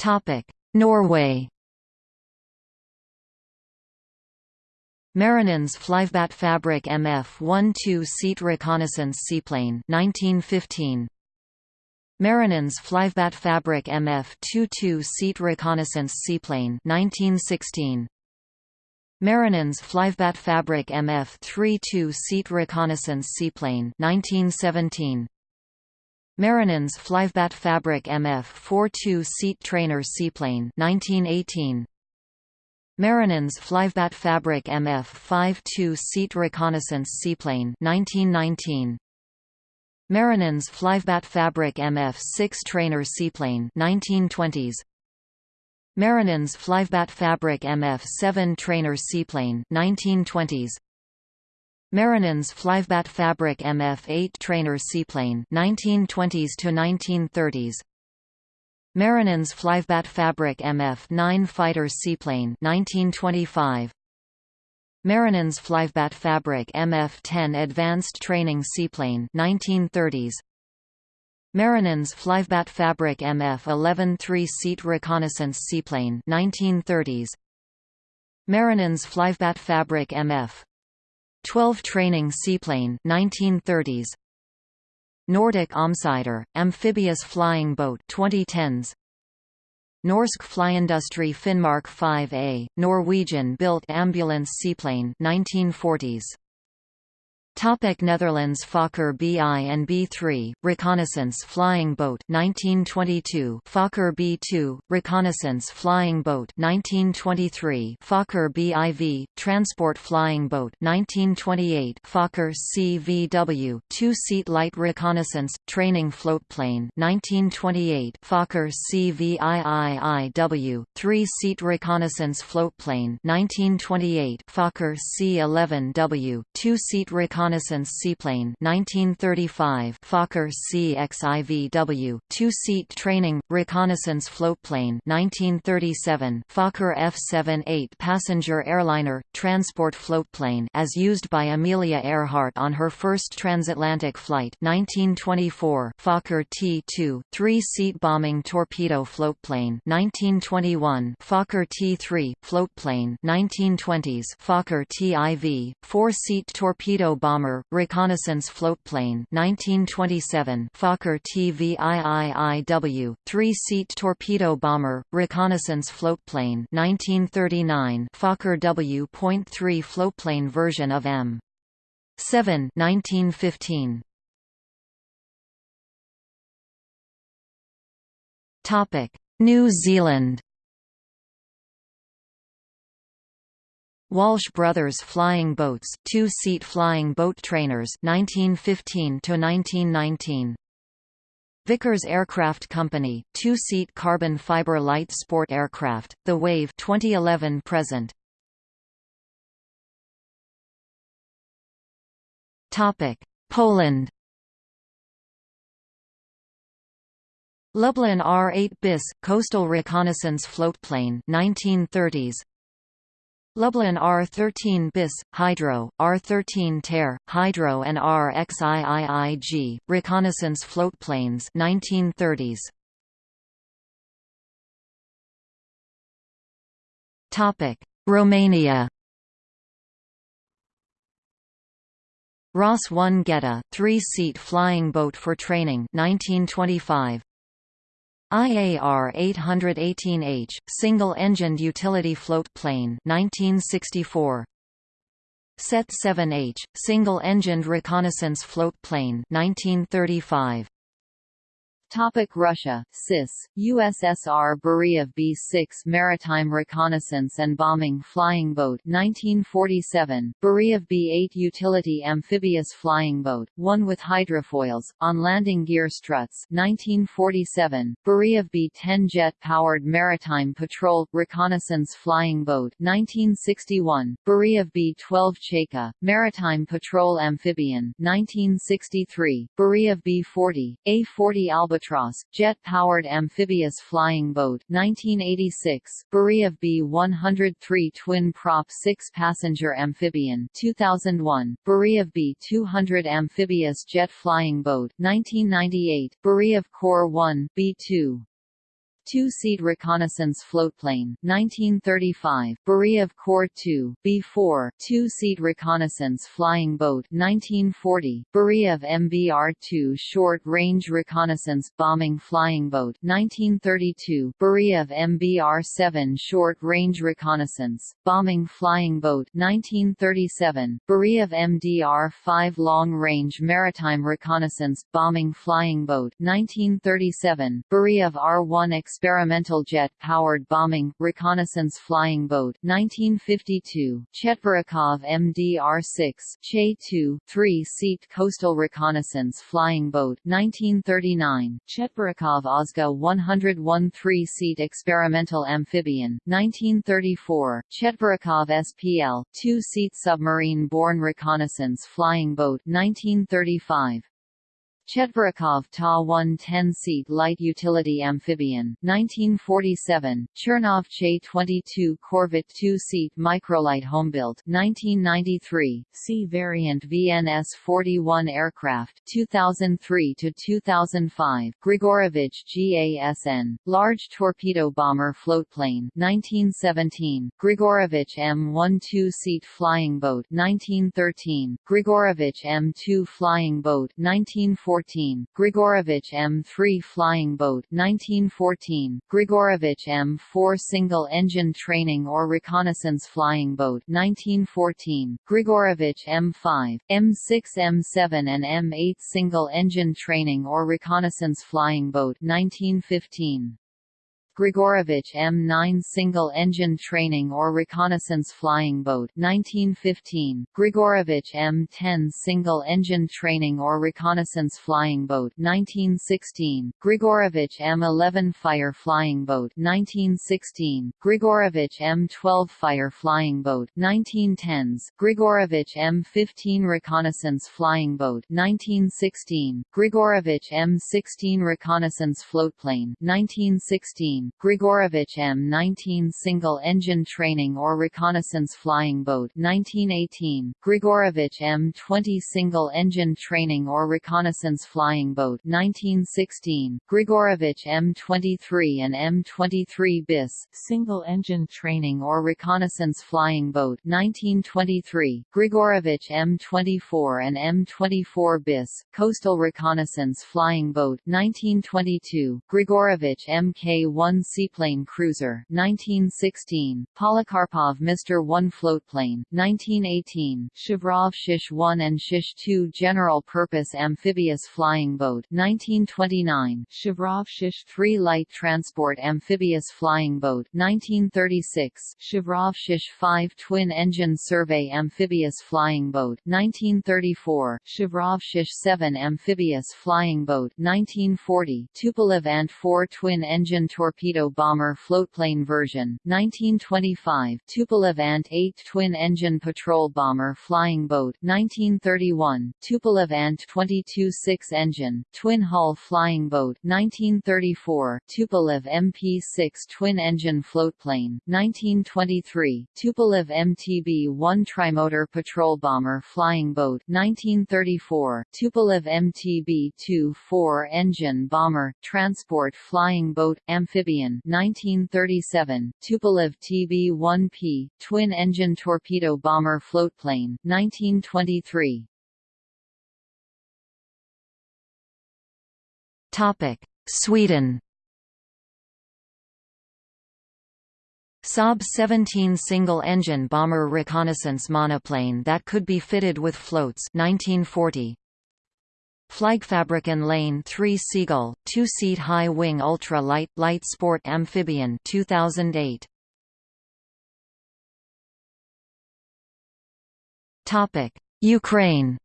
Topic: Norway. Marinens Flyvebaatfabrikk MF-1 two-seat reconnaissance seaplane 1915. Marinens Flyvebaatfabrikk MF-2 two-seat reconnaissance seaplane 1916. Marinens Flyvebaatfabrikk MF-3 two-seat reconnaissance seaplane 1917. Marinens Flyvebaatfabrikk MF 4 seat trainer seaplane 1918 Marinens Flyvebaatfabrikk MF 5 seat reconnaissance seaplane 1919 Marinens Flyvebaatfabrikk MF 6 trainer seaplane 1920s Marinens Flyvebaatfabrikk MF 7 trainer seaplane 1920s Marinens Flyvebaatfabrikk MF-8 trainer seaplane 1920s to 1930s Marinens Flyvebaatfabrikk MF-9 fighter seaplane 1925 Marinens Flyvebaatfabrikk MF-10 advanced training seaplane 1930s Marinens Flyvebaatfabrikk MF-11 three-seat reconnaissance seaplane 1930s Marinens Flyvebaatfabrikk MF 12 training seaplane 1930s Nordic Omsider amphibious flying boat 2010s Norsk Flyindustri Finnmark 5A Norwegian built ambulance seaplane 1940s Topic Netherlands Fokker BI and B3, Reconnaissance Flying Boat 1922 Fokker B2, Reconnaissance Flying Boat 1923 Fokker BIV, Transport Flying Boat 1928 Fokker CVW, Two-Seat Light Reconnaissance, Training Floatplane 1928 Fokker CVIIIW, Three-Seat Reconnaissance Floatplane 1928 Fokker C11W, Two-Seat Reconnaissance reconnaissance seaplane 1935 Fokker CXIVW two-seat training reconnaissance floatplane 1937 Fokker F-78 passenger airliner transport floatplane as used by Amelia Earhart on her first transatlantic flight 1924 Fokker T-2 three-seat bombing torpedo floatplane 1921 Fokker T-3 floatplane 1920s Fokker TIV four-seat torpedo bomber bomber, reconnaissance floatplane 1927 Fokker TVIIIW, three-seat torpedo bomber, reconnaissance floatplane 1939 Fokker W.3 floatplane version of M. 7 1915. Topic: New Zealand Walsh Brothers Flying Boats, two-seat flying boat trainers 1915 to 1919. Vickers Aircraft Company, two-seat carbon fiber light sport aircraft, the Wave 2011 present. Topic: Poland. Lublin R-8 bis, coastal reconnaissance floatplane 1930s, Lublin R13 bis, Hydro, R13 Ter, Hydro and RXIIIG, reconnaissance floatplanes 1930s. Topic: Romania. Ross 1 Geta, three-seat flying boat for training 1925. IAR 818H, single-engined utility float plane 1964. SET 7H, single-engined reconnaissance float plane 1935. Topic Russia, CIS, USSR Beriev B-6 Maritime Reconnaissance and Bombing Flying Boat 1947, Beriev B-8 Utility Amphibious Flying Boat, one with hydrofoils, on landing gear struts 1947, Beriev B-10 Jet-Powered Maritime Patrol, Reconnaissance Flying Boat 1961, Beriev B-12 Chaika, Maritime Patrol Amphibian 1963, Beriev B-40, A-40 Albatross Albatross, jet-powered amphibious flying boat 1986, Beriev B-103 twin-prop six-passenger amphibian 2001, Beriev B-200 amphibious jet flying boat 1998, Beriev Kor 1 B-2 two-seat reconnaissance floatplane 1935, Beriev Kor 2, B-4, two-seat reconnaissance flying boat 1940, Beriev MBR-2 short-range reconnaissance bombing flying boat 1932, Beriev MBR-7 short-range reconnaissance bombing flying boat 1937, Beriev MDR-5 long-range maritime reconnaissance bombing flying boat 1937, Beriev R-1 experimental jet-powered bombing, reconnaissance flying boat 1952, Chetverikov MDR-6 Che-2, three-seat coastal reconnaissance flying boat 1939, Chetverikov Ozga 101 three-seat experimental amphibian 1934, Chetverikov SPL, two-seat submarine-borne reconnaissance flying boat 1935, Chetverikov Ta-1 10-seat light utility amphibian, 1947, Chernov Che-22 Corvette 2-seat microlight homebuilt, 1993, C variant VNS-41 aircraft, 2003 to 2005, Grigorovich GASN, large torpedo bomber floatplane, 1917, Grigorovich M1 2-seat flying boat, 1913, Grigorovich M2 flying boat, 1914 1914, Grigorovich M3 flying boat 1914, Grigorovich M4 single-engine training or reconnaissance flying boat 1914, Grigorovich M5, M6 M7 and M8 single-engine training or reconnaissance flying boat 1915. Grigorovich M9 single-engine training or reconnaissance flying boat 1915, Grigorovich M10 single-engine training or reconnaissance flying boat 1916, Grigorovich M11 fire flying boat 1916, Grigorovich M12 fire flying boat 1910s, Grigorovich M15 reconnaissance flying boat 1916, Grigorovich M16 reconnaissance floatplane 1916, Grigorovich M19 single-engine training or reconnaissance flying boat 1918, Grigorovich M20 single-engine training or reconnaissance flying boat 1916, Grigorovich M23 and M23 bis single-engine training or reconnaissance flying boat 1923, Grigorovich M24 and M24 bis coastal reconnaissance flying boat 1922, Grigorovich Mk1 1 seaplane cruiser 1916, Polikarpov Mr. 1 floatplane 1918, Shavrov Shish 1 and Shish 2 general-purpose amphibious flying boat 1929, Shavrov Shish 3 light transport amphibious flying boat 1936, Shavrov Shish 5 twin-engine survey amphibious flying boat 1934, Shavrov Shish 7 amphibious flying boat 1940, Tupolev Ant-4 twin-engine torpedo torpedo bomber floatplane version 1925 Tupolev Ant-8 twin-engine patrol bomber flying boat 1931 Tupolev Ant-22 six-engine, twin-hull flying boat 1934 Tupolev MP-6 twin-engine floatplane 1923 Tupolev MTB-1 trimotor patrol bomber flying boat 1934 Tupolev MTB-2 four-engine bomber, transport flying boat, amphibious amphibian 1937, Tupolev TB-1P, twin-engine torpedo bomber floatplane 1923. Topic: Sweden. Saab 17 single-engine bomber reconnaissance monoplane that could be fitted with floats 1940. Flygfabriken Lane 3 Seagull, two-seat high-wing ultra-light, light sport amphibian 2008. Ukraine.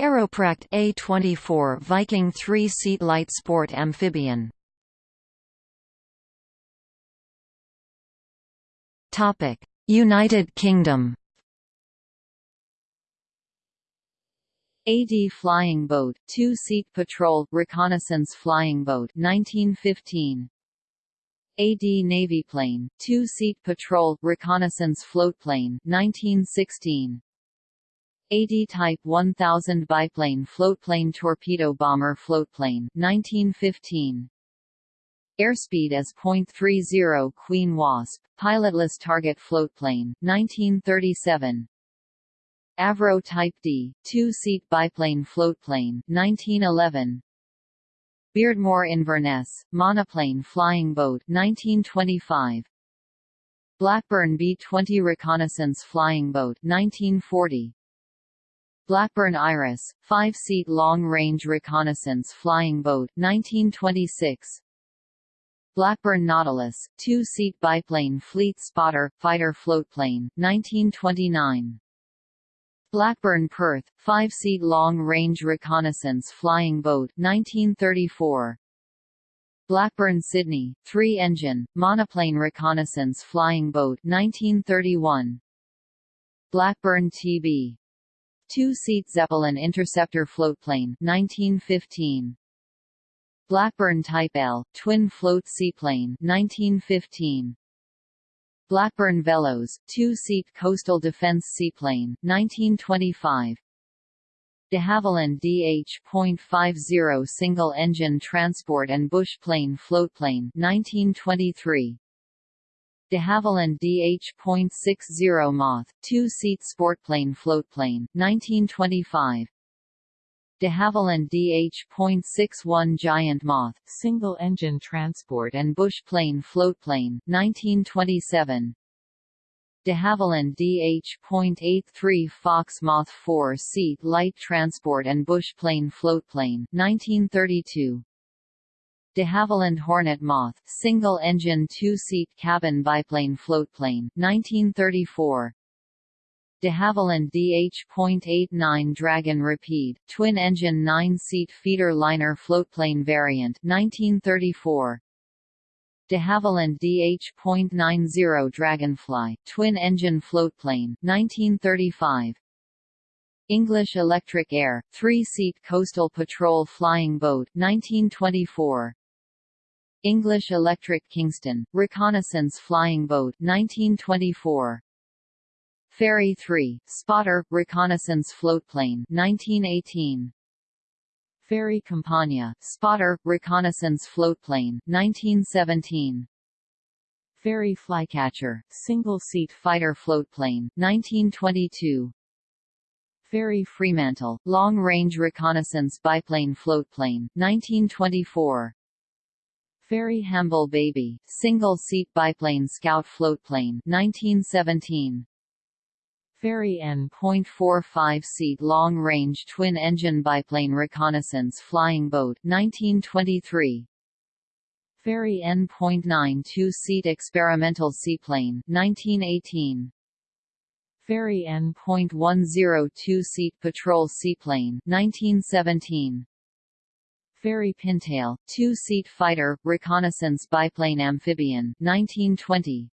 Aeroprakt A24 Viking 3-seat light sport amphibian. United Kingdom AD Flying Boat, two-seat patrol, reconnaissance flying boat 1915. AD Navy plane, two-seat patrol, reconnaissance floatplane 1916. AD Type 1000 biplane floatplane torpedo bomber floatplane 1915. Airspeed as .30 Queen Wasp, pilotless target floatplane 1937. Avro Type D, two-seat biplane floatplane 1911. Beardmore Inverness, monoplane flying boat 1925. Blackburn B-20 reconnaissance flying boat 1940. Blackburn Iris, five-seat long-range reconnaissance flying boat 1926. Blackburn Nautilus, two-seat biplane fleet spotter, fighter floatplane 1929. Blackburn Perth, five-seat long-range reconnaissance flying boat 1934. Blackburn Sydney, three-engine, monoplane reconnaissance flying boat 1931. Blackburn TB. Two-seat Zeppelin interceptor floatplane 1915. Blackburn Type L, twin float seaplane 1915. Blackburn Velos, two-seat coastal defense seaplane, 1925. De Havilland DH.50 single-engine transport and bush plane floatplane 1923. De Havilland DH.60 Moth, two-seat sportplane floatplane 1925. De Havilland DH.61 Giant Moth, single-engine transport and bush plane floatplane, 1927. De Havilland DH.83 Fox Moth 4-seat light transport and bush plane floatplane, 1932. De Havilland Hornet Moth, single-engine two-seat cabin biplane floatplane, 1934. De Havilland DH.89 Dragon Rapide, twin-engine nine-seat feeder liner floatplane variant 1934. De Havilland DH.90 Dragonfly, twin-engine floatplane 1935. English Electric Ayr, three-seat coastal patrol flying boat 1924. English Electric Kingston, reconnaissance flying boat 1924. Fairey 3, spotter, reconnaissance floatplane 1918. Fairey Campania, spotter, reconnaissance floatplane 1917. Fairey Flycatcher, single-seat fighter floatplane 1922. Fairey Fremantle, long-range reconnaissance biplane floatplane 1924. Fairey Hamble Baby, single-seat biplane scout floatplane 1917. Fairey N.45 seat long-range twin-engine biplane reconnaissance flying boat 1923. Fairey N.92 seat experimental seaplane 1918. Fairey N.102 seat patrol seaplane 1917. Fairey Pintail, two-seat fighter, reconnaissance biplane amphibian 1920.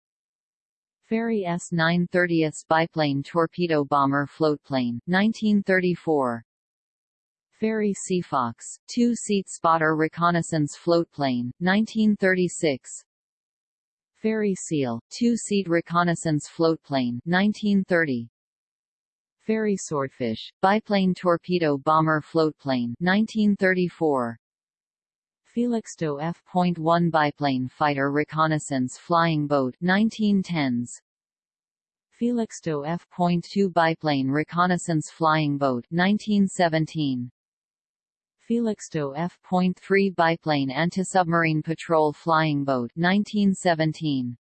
Fairey S-9 30th biplane torpedo bomber floatplane, 1934. Fairey Seafox, two-seat spotter reconnaissance floatplane, 1936. Fairey Seal, two-seat reconnaissance floatplane, 1930. Fairey Swordfish, biplane torpedo bomber floatplane, 1934. Felixstowe F.1 biplane fighter reconnaissance flying boat 1910s. Felixstowe F.2 biplane reconnaissance flying boat 1917. Felixstowe F.3 biplane anti-submarine patrol flying boat 1917.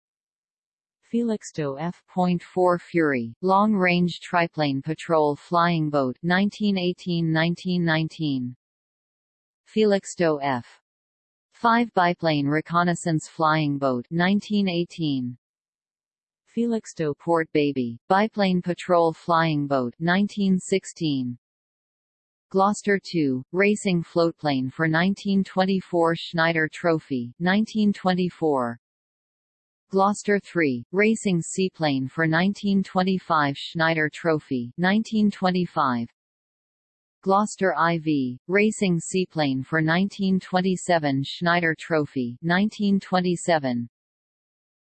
Felixstowe F.4 Fury, long-range triplane patrol flying boat 1918–1919. Felixstowe F. 5 biplane reconnaissance flying boat 1918. Felixstowe Porte Baby, biplane patrol flying boat 1916. Gloster II, racing floatplane for 1924 Schneider Trophy 1924. Gloster III, racing seaplane for 1925 Schneider Trophy 1925. Gloster IV, racing seaplane for 1927 Schneider Trophy 1927.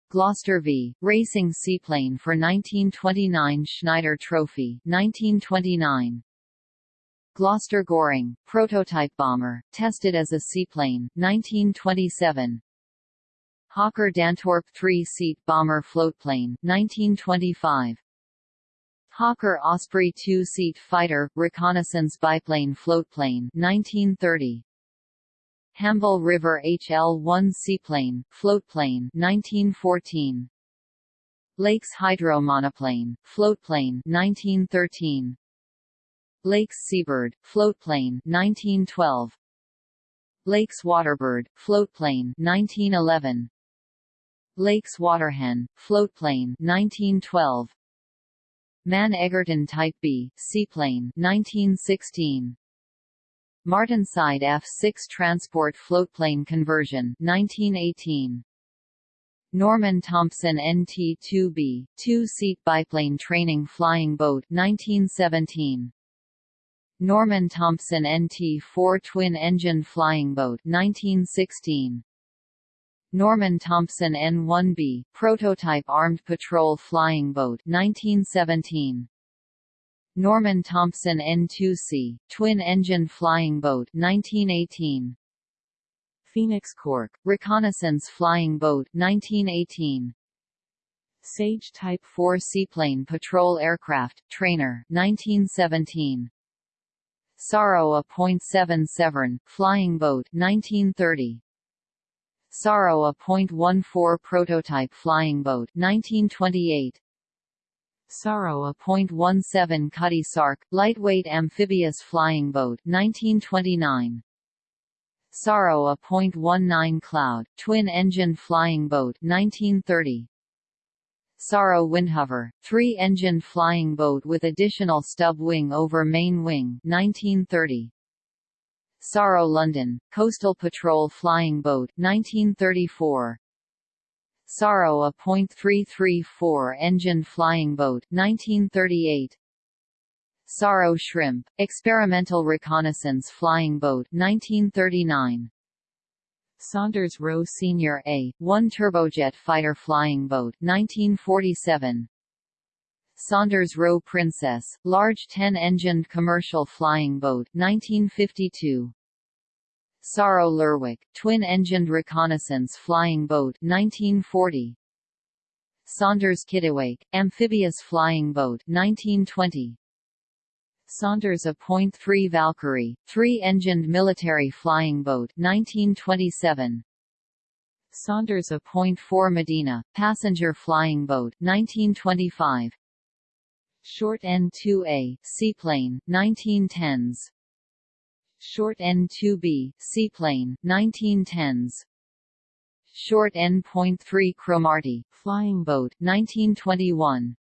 Gloster V, racing seaplane for 1929 Schneider Trophy 1929. Gloster Goring, prototype bomber, tested as a seaplane, 1927. Hawker Dantorp three-seat bomber floatplane, 1925. Hawker Osprey two-seat fighter, reconnaissance biplane floatplane, 1930. Hamble River HL-1 seaplane, floatplane, 1914. Lakes hydromonoplane, floatplane, 1913. Lakes Seabird, floatplane 1912. Lakes Waterbird, floatplane 1911. Lakes Waterhen, floatplane 1912. Mann Egerton Type B, seaplane 1916. Martinsyde F-6 transport floatplane conversion 1918. Norman Thompson NT-2B, two-seat biplane training flying boat 1917. Norman Thompson NT-4 twin-engine flying boat 1916. Norman Thompson N-1B, prototype armed patrol flying boat 1917. Norman Thompson N-2C, twin-engine flying boat 1918. Phoenix Cork, reconnaissance flying boat 1918. Sage Type 4 seaplane patrol aircraft, trainer 1917. Saro a .7 Severn, flying boat 1930. Saro a .14 prototype flying boat 1928. Saro a .17 Cutty Sark, lightweight amphibious flying boat 1929. Saro a .19 Cloud, twin-engine flying boat 1930. Saro Windhover, three-engine flying boat with additional stub wing over main wing 1930. Saro London, Coastal Patrol flying boat 1934. Saro a .334 engine flying boat 1938. Saro Shrimp, experimental reconnaissance flying boat 1939. Saunders Roe Senior A, one turbojet fighter flying boat 1947. Saunders Roe Princess, large 10-engined commercial flying boat 1952. Saro Lerwick, twin-engined reconnaissance flying boat 1940. Saunders Kittiwake, amphibious flying boat 1920. Saunders a .3 Valkyrie, three-engined military flying boat 1927. Saunders a .4 Medina, passenger flying boat 1925. Short N2A, seaplane 1910s. Short N2B, seaplane 1910s. Short N.3 Cromarty, flying boat 1921.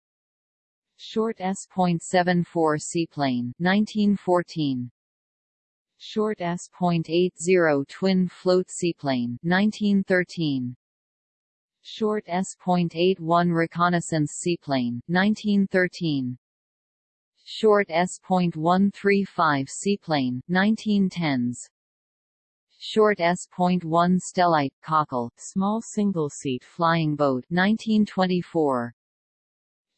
Short S.74 seaplane 1914 Short S.80 twin float seaplane 1913 Short S.81 reconnaissance seaplane 1913 Short S.135 seaplane 1910s Short S.1 Stellite cockle small single-seat flying boat 1924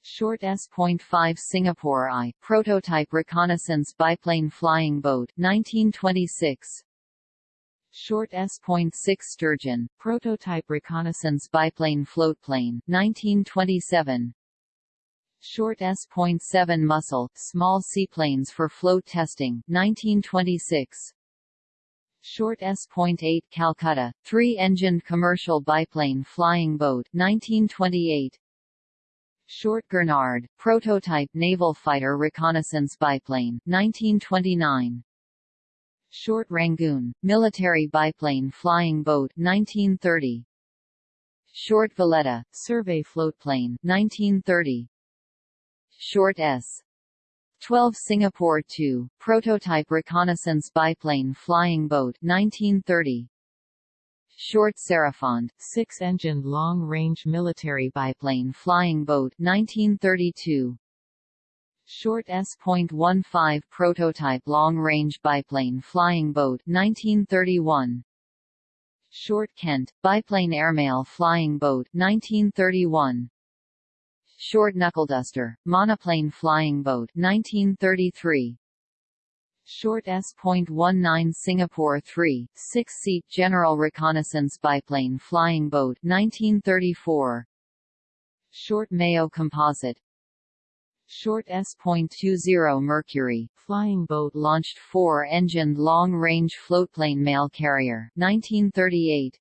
Short S.5 Singapore I, prototype reconnaissance biplane flying boat 1926. Short S.6 Sturgeon, prototype reconnaissance biplane floatplane 1927. Short S.7 Mussel, small seaplanes for float testing 1926. Short S.8 Calcutta, three-engined commercial biplane flying boat 1928. Short Gurnard, prototype naval fighter reconnaissance biplane, 1929. Short Rangoon, military biplane flying boat, 1930. Short Valletta, survey floatplane, 1930. Short S. 12 Singapore 2, prototype reconnaissance biplane flying boat 1930. Short Sarafand, six-engined long-range military biplane flying boat 1932. Short S.15 prototype long-range biplane flying boat 1931. Short Kent, biplane airmail flying boat 1931. Short Knuckleduster, monoplane flying boat 1933. Short S.19 Singapore 3, six-seat General Reconnaissance Biplane Flying Boat 1934. Short Mayo Composite Short S.20 Mercury, flying boat launched four-engined long-range floatplane mail carrier 1938.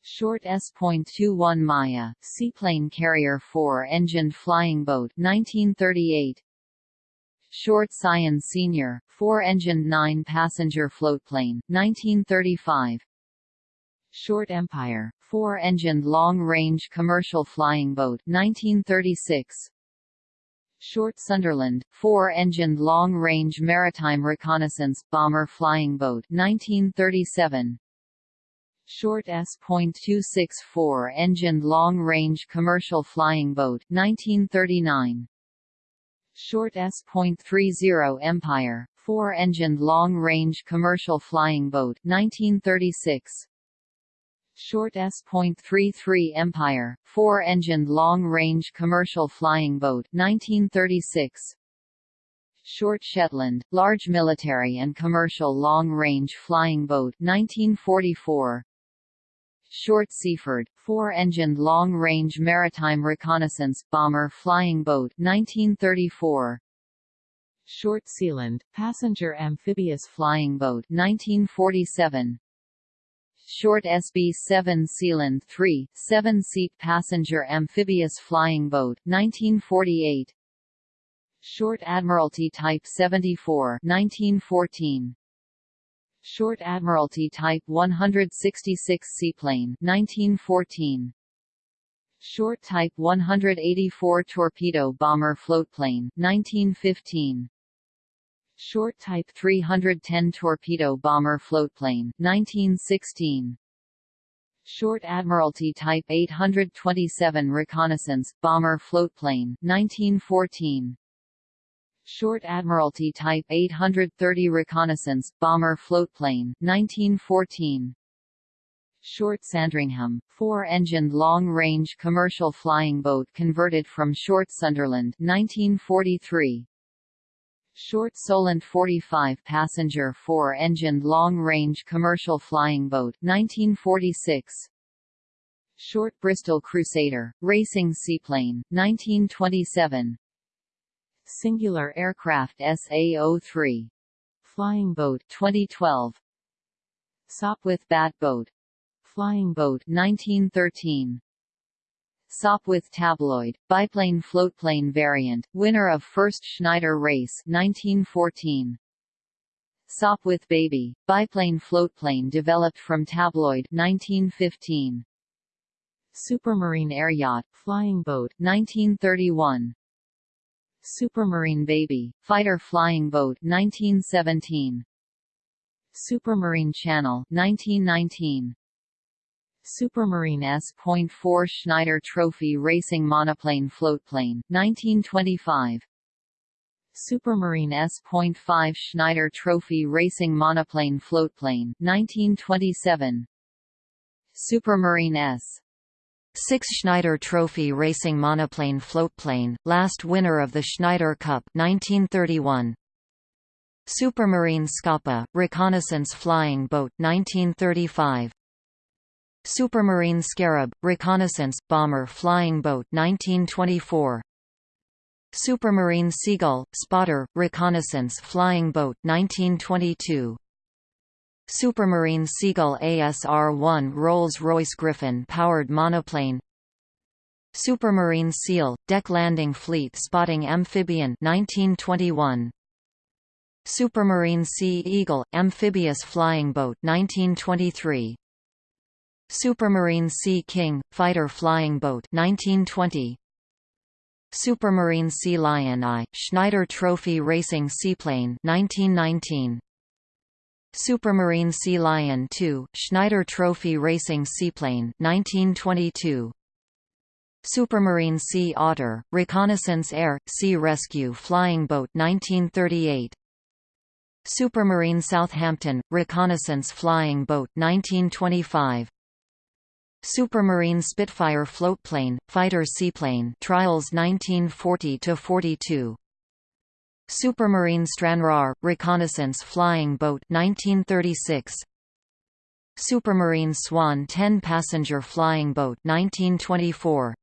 Short S.21 Maia, seaplane carrier four-engined flying boat 1938. Short Scion Senior, four-engined nine-passenger floatplane 1935. Short Empire, four-engined long-range commercial flying boat 1936. Short Sunderland, four-engined long-range maritime reconnaissance bomber flying boat 1937. Short S.264 engined long-range commercial flying boat 1939. Short S.30 Empire, four-engined long-range commercial flying boat 1936. Short S.33 Empire, four-engined long-range commercial flying boat 1936. Short Shetland, large military and commercial long-range flying boat 1944. Short Seaford, four-engined long-range maritime reconnaissance bomber flying boat 1934. Short Sealand, passenger amphibious flying boat 1947. Short SB-7 Sealand 3, seven-seat passenger amphibious flying boat 1948. Short Admiralty Type 74 1914. Short Admiralty Type 166 seaplane 1914. Short Type 184 torpedo bomber floatplane 1915. Short Type 310 torpedo bomber floatplane 1916. Short Admiralty Type 827 reconnaissance bomber floatplane 1914. Short Admiralty Type 830 reconnaissance bomber floatplane 1914 Short Sandringham, four-engined long-range commercial flying boat converted from Short Sunderland 1943 Short Solent 45 passenger four-engined long-range commercial flying boat 1946 Short Bristow Crusader, racing seaplane 1927 Singular Aircraft SA-03. Flying Boat 2012. Sopwith Bat Boat. Flying Boat 1913. Sopwith Tabloid, biplane floatplane variant, winner of first Schneider race 1914. Sopwith Baby, biplane floatplane developed from Tabloid 1915. Supermarine air yacht, flying boat 1931. Supermarine Baby, fighter flying boat 1917. Supermarine Channel 1919. Supermarine S.4 Schneider Trophy Racing Monoplane Floatplane 1925. Supermarine S.5 Schneider Trophy Racing Monoplane Floatplane 1927. Supermarine S. 6 Schneider Trophy Racing Monoplane Floatplane, last winner of the Schneider Cup 1931. Supermarine Scapa, Reconnaissance Flying Boat 1935. Supermarine Scarab, Reconnaissance, Bomber Flying Boat 1924. Supermarine Seagull, Spotter, Reconnaissance Flying Boat 1922. Supermarine Seagull ASR-1 Rolls-Royce Griffon powered monoplane Supermarine Seal, Deck Landing Fleet Spotting Amphibian 1921. Supermarine Sea Eagle, Amphibious Flying Boat 1923. Supermarine Sea King, Fighter Flying Boat 1920. Supermarine Sea Lion I, Schneider Trophy Racing Seaplane 1919. Supermarine Sea Lion II, Schneider Trophy Racing Seaplane 1922. Supermarine Sea Otter, Reconnaissance Air, Sea Rescue Flying Boat 1938 Supermarine Southampton, Reconnaissance Flying Boat 1925 Supermarine Spitfire Floatplane, Fighter Seaplane Trials 1940–42 Supermarine Stranraer, Reconnaissance Flying Boat 1936 Supermarine Swan 10-passenger flying boat 1924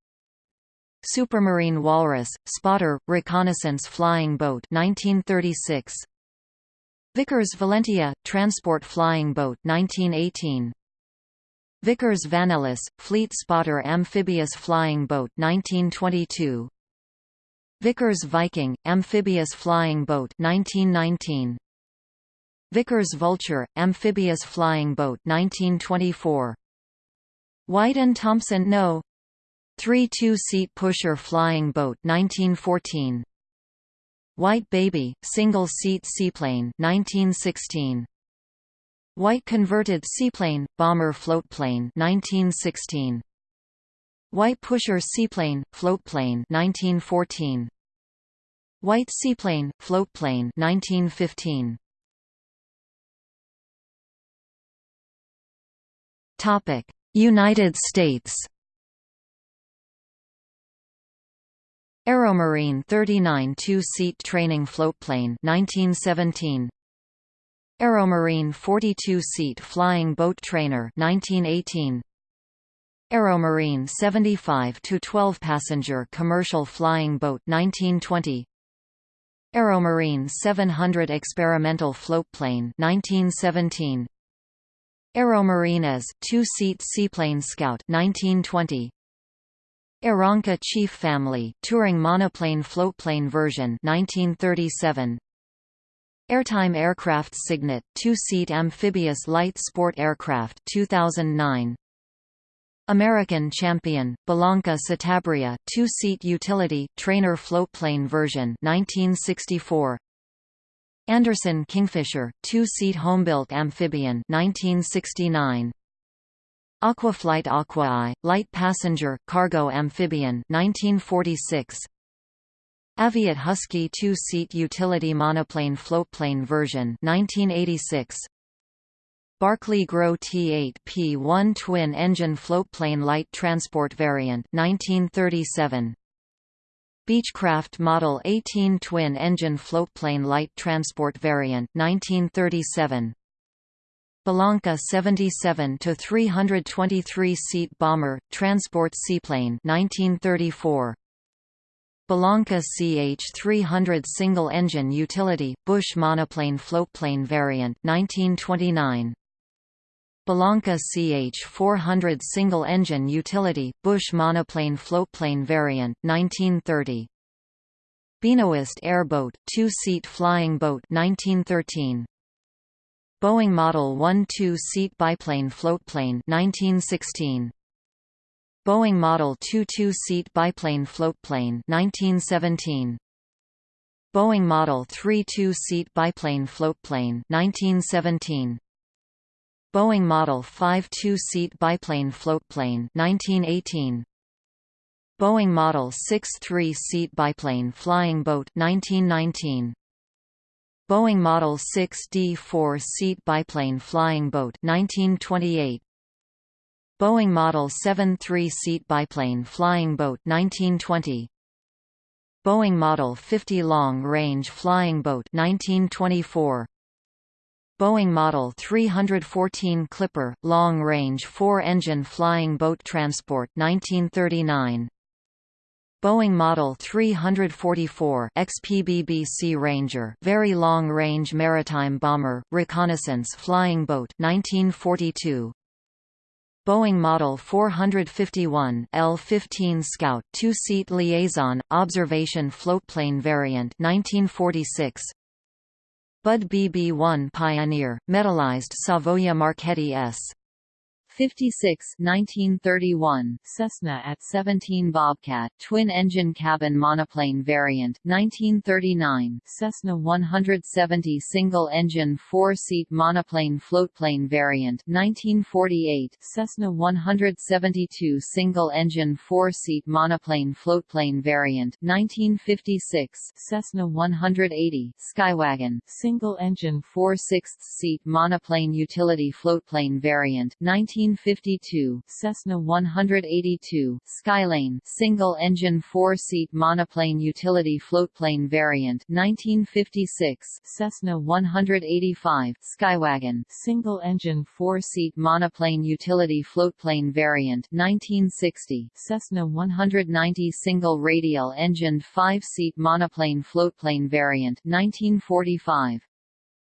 Supermarine Walrus, Spotter, Reconnaissance Flying Boat 1936. Vickers Valentia, Transport Flying Boat 1918. Vickers Vanellus, Fleet Spotter Amphibious Flying Boat 1922. Vickers Viking, Amphibious Flying Boat 1919. Vickers Vulture, Amphibious Flying Boat 1924. White and Thompson No. 3 two-seat pusher flying boat 1914 White Baby single-seat seaplane 1916 White converted seaplane bomber floatplane 1916 White pusher seaplane floatplane 1914 White seaplane floatplane 1915 Topic United States. Aeromarine 39 two-seat training floatplane 1917 Aeromarine 42-seat flying boat trainer 1918 Aeromarine 75 to 12 passenger commercial flying boat 1920 Aeromarine 700 experimental floatplane 1917 Aeromarine as two-seat seaplane scout 1920 Aeronca Chief Family touring monoplane floatplane version 1937 Airtime Aircraft Signet two-seat amphibious light sport aircraft 2009 American Champion Bellanca Citabria two-seat utility trainer floatplane version 1964 Anderson Kingfisher two-seat homebuilt amphibian 1969 Aquaflight Aquaeye, light passenger, cargo amphibian 1946. Aviat Husky two-seat utility monoplane floatplane version 1986. Barkley Grow T8P1 twin-engine floatplane light transport variant 1937. Beechcraft Model 18 twin-engine floatplane light transport variant 1937. Bellanca 77 to 323 seat bomber transport seaplane 1934 Bellanca CH-300 single-engine utility, Bush monoplane floatplane variant 1929. Bellanca CH-400 single-engine utility, Bush monoplane floatplane variant 1930. Benoist airboat, two-seat flying boat 1913. Boeing Model 1 two-seat biplane floatplane 1916. Boeing Model 2 two-seat biplane floatplane 1917. Boeing Model 3 two-seat biplane floatplane 1917. Boeing Model 5 two-seat biplane floatplane 1918. Boeing Model 6 three-seat biplane flying boat 1919. Boeing Model 6D four-seat biplane flying boat 1928. Boeing Model 7 three-seat biplane flying boat 1920. Boeing Model 50 long-range flying boat 1924. Boeing Model 314 Clipper, long-range four-engine flying boat transport 1939. Boeing Model 344 XPBBC Ranger Very Long Range Maritime Bomber, Reconnaissance Flying Boat 1942. Boeing Model 451 L-15 Scout two-seat liaison, observation floatplane variant 1946 Budd BB-1 Pioneer, metallized Savoia Marchetti S. 56 1931 Cessna at 17 Bobcat twin-engine cabin monoplane variant 1939 Cessna 170 single-engine four-seat monoplane floatplane variant 1948 Cessna 172 single-engine four-seat monoplane floatplane variant 1956 Cessna 180 Skywagon single-engine four-sixths-seat monoplane utility floatplane variant 19 1952 Cessna 182 Skylane single-engine four-seat monoplane utility floatplane variant 1956 Cessna 185 Skywagon single-engine four-seat monoplane utility floatplane variant 1960 Cessna 190 single radial engined five-seat monoplane floatplane variant 1945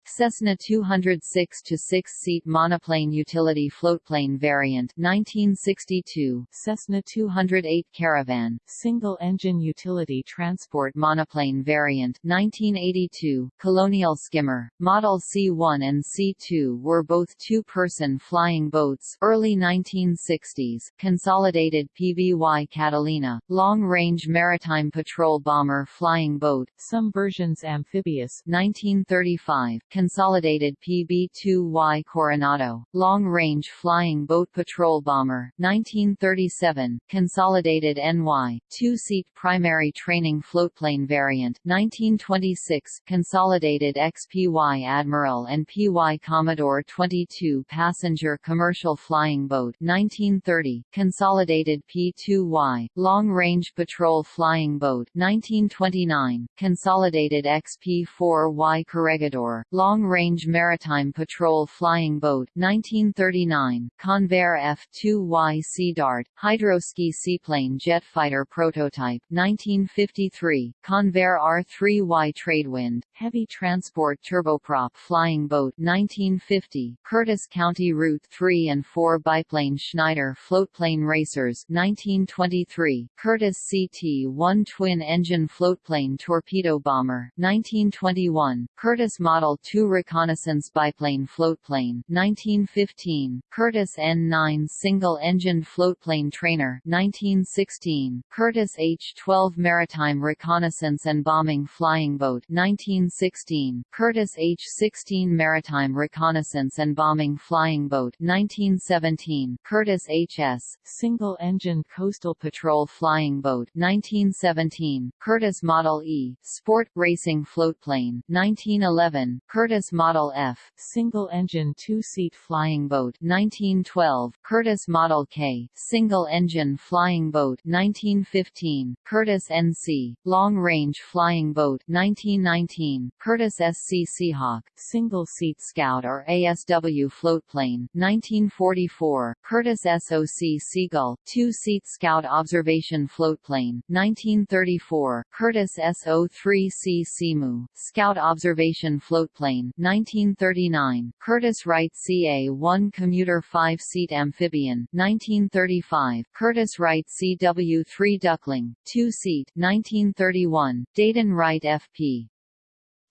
Cessna 206 to 6-seat monoplane utility floatplane variant 1962 Cessna 208 Caravan single-engine utility transport monoplane variant 1982 Colonial Skimmer. Model C1 and C2 were both two-person flying boats early 1960s Consolidated PBY Catalina long-range maritime patrol bomber flying boat some versions amphibious 1935 Consolidated PB-2Y Coronado, long-range flying boat patrol bomber, 1937, Consolidated NY, two-seat primary training floatplane variant, 1926, Consolidated XPY Admiral and PY Commodore 22 passenger commercial flying boat, 1930, Consolidated P-2Y, long-range patrol flying boat, 1929, Consolidated XP-4Y Corregidor, Long-Range Maritime Patrol Flying Boat 1939, Convair F-2Y Sea Dart, Hydroski Seaplane Jet Fighter Prototype 1953, Convair R-3Y Tradewind, Heavy Transport Turboprop Flying Boat 1950, Curtiss County Route 3 and 4 Biplane Schneider Floatplane Racers 1923, Curtiss CT-1 Twin-Engine Floatplane Torpedo Bomber 1921, Curtiss Model 2 2 Reconnaissance Biplane Floatplane 1915, Curtiss N-9 Single-Engined Floatplane Trainer 1916, Curtiss H-12 Maritime Reconnaissance and Bombing Flying Boat 1916, Curtiss H-16 Maritime Reconnaissance and Bombing Flying Boat 1917, Curtiss HS Single-Engined Coastal Patrol Flying Boat 1917, Curtiss Model E Sport Racing Floatplane 1911, Curtiss Model F, single-engine two-seat flying boat 1912, Curtiss Model K, single-engine flying boat 1915, Curtiss NC, long-range flying boat 1919, Curtiss SC Seahawk, single-seat scout or ASW floatplane 1944, Curtiss SOC Seagull, two-seat scout observation floatplane 1934, Curtiss SO3C Seamew, scout observation floatplane 1939, Curtiss Wright CA-1 commuter five-seat amphibian 1935, Curtiss Wright CW-3 Duckling, two-seat 1931, Dayton Wright FP.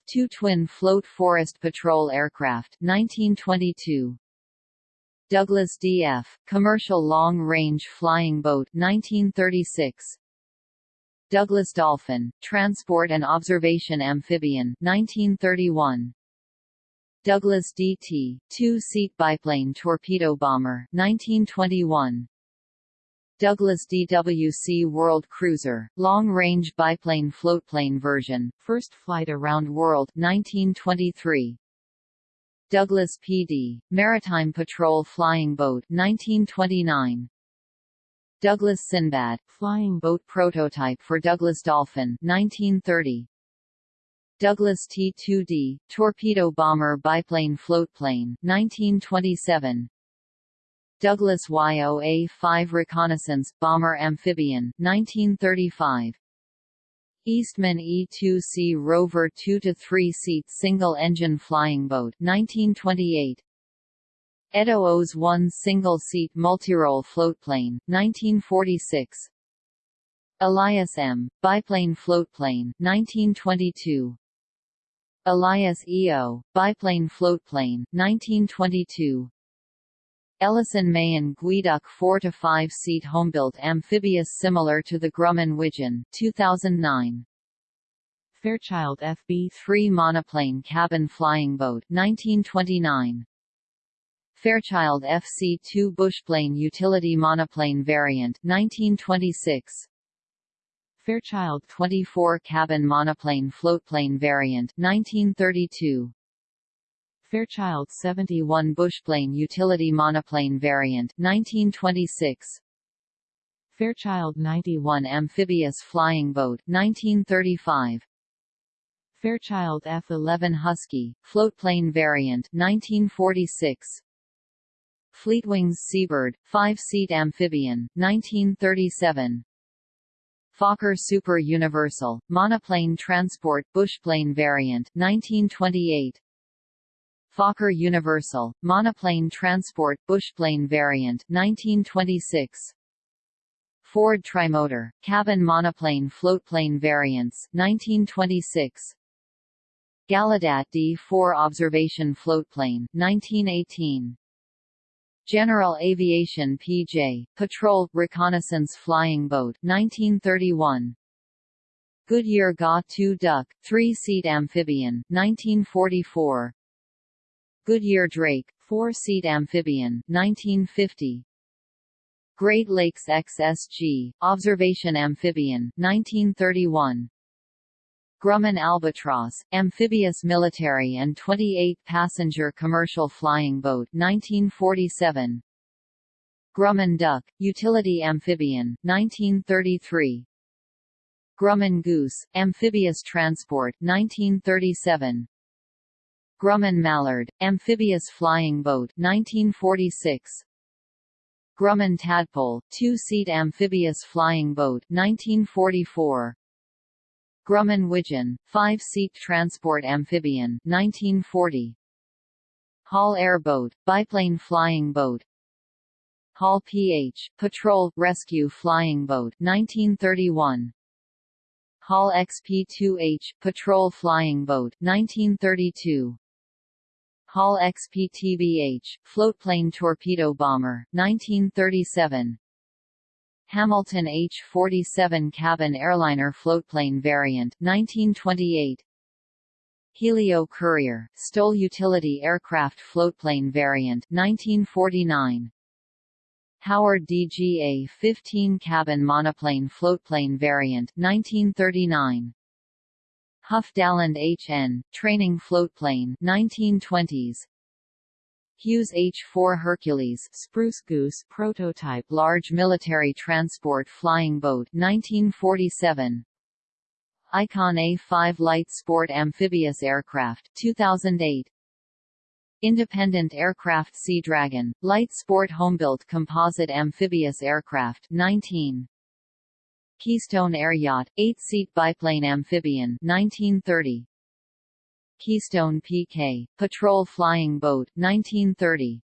Two twin float forest patrol aircraft 1922, Douglas DF, commercial long-range flying boat 1936, Douglas Dolphin, transport and observation amphibian 1931, Douglas DT, two-seat biplane torpedo bomber 1921. Douglas DWC World Cruiser, long-range biplane floatplane version, first flight around world 1923. Douglas PD, Maritime Patrol Flying Boat 1929. Douglas Sinbad, flying boat prototype for Douglas Dolphin 1930. Douglas T-2D, torpedo bomber biplane floatplane 1927. Douglas YOA-5 reconnaissance bomber amphibian 1935. Eastman E-2C Rover 2 to 3 seat single engine flying boat 1928. Edo O's one single-seat multirole floatplane, 1946 Elias M. biplane floatplane, 1922 Elias EO, biplane floatplane, 1922 Ellison Mayen Geoduck 4 to 5 seat homebuilt amphibious similar to the Grumman Widgeon 2009 Fairchild FB-3 monoplane cabin flying boat 1929 Fairchild FC-2 bushplane utility monoplane variant 1926 Fairchild 24 cabin monoplane floatplane variant 1932 Fairchild 71 bushplane utility monoplane variant 1926 Fairchild 91 amphibious flying boat 1935 Fairchild F11 Husky floatplane variant 1946 Fleetwings Seabird, 5-seat amphibian, 1937 Fokker Super Universal, monoplane transport bushplane variant, 1928 Fokker Universal, monoplane transport bushplane variant, 1926 Ford Trimotor, cabin monoplane floatplane variants, 1926 Gallaudet D-4 observation floatplane, 1918 General Aviation PJ, Patrol, Reconnaissance Flying Boat 1931. Goodyear GA-2 Duck, three-seat amphibian 1944. Goodyear Drake, four-seat amphibian 1950. Great Lakes XSG, observation amphibian 1931. Grumman Albatross, amphibious military and 28-passenger commercial flying boat 1947. Grumman Duck, utility amphibian, 1933. Grumman Goose, amphibious transport 1937. Grumman Mallard, amphibious flying boat 1946. Grumman Tadpole, two-seat amphibious flying boat 1944. Grumman Widgeon, five-seat transport amphibian 1940. Hall Airboat, biplane flying boat Hall PH, patrol, rescue flying boat 1931. Hall XP-2H, patrol flying boat 1932. Hall XP-TBH, floatplane torpedo bomber 1937. Hamilton H-47 cabin airliner floatplane variant 1928 Helio Courier, STOL utility aircraft floatplane variant 1949 Howard DGA-15 cabin monoplane floatplane variant 1939 Huff HN, training floatplane 1920s Hughes H-4 Hercules Spruce Goose prototype large military transport flying boat 1947 Icon A-5 light sport amphibious aircraft 2008 Independent Aircraft Sea Dragon, light sport homebuilt composite amphibious aircraft 19 Keystone Air Yacht, 8-seat biplane amphibian 1930 Keystone PK, Patrol Flying Boat 1930.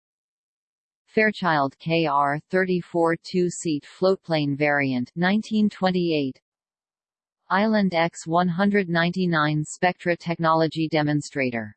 Fairchild KR-34 two-seat floatplane variant 1928. Island X-199 Spectra technology demonstrator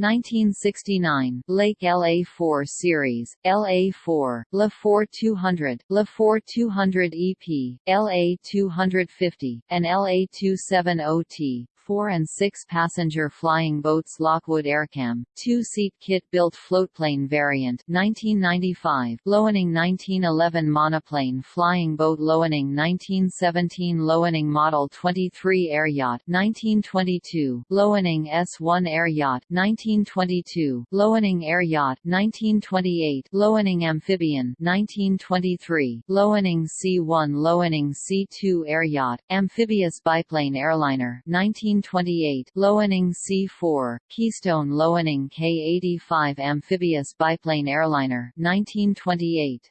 1969, Lake LA4 Series, LA4, LA4 200, LA4 200 EP, LA250, and LA270T, four- and six-passenger flying boats Lockwood Aircam, two-seat kit-built floatplane variant 1995, Loening 1911 monoplane flying boat Loening 1917 Loening Model 23 air yacht 1922, Loening S1 air yacht 1922, Loening air yacht 1928, Loening amphibian 1923, Loening C1 Loening C2 air yacht, amphibious biplane airliner 19 1928 Loening C-4, Keystone Loening K-85 amphibious biplane airliner 1928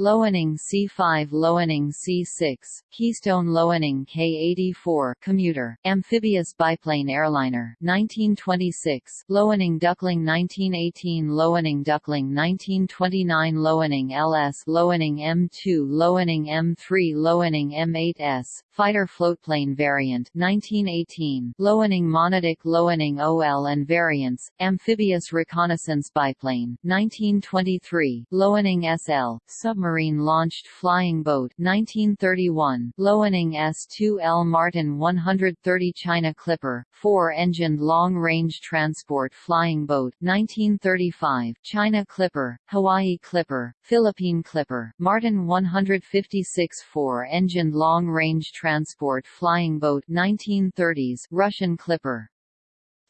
Loening C5 Loening C6, Keystone Loening K84 commuter, amphibious biplane airliner 1926, Loening Duckling 1918 Loening Duckling 1929 Loening LS Loening M2 Loening M3 Loening M8S, fighter floatplane variant 1918, Loening Monoduck Loening OL and variants, amphibious reconnaissance biplane 1923, Loening SL, submarine launched flying boat 1931, Loening S2L Martin 130 China Clipper, four-engined long-range transport flying boat 1935, China Clipper, Hawaii Clipper, Philippine Clipper, Martin 156 four-engined long-range transport flying boat 1930s Russian Clipper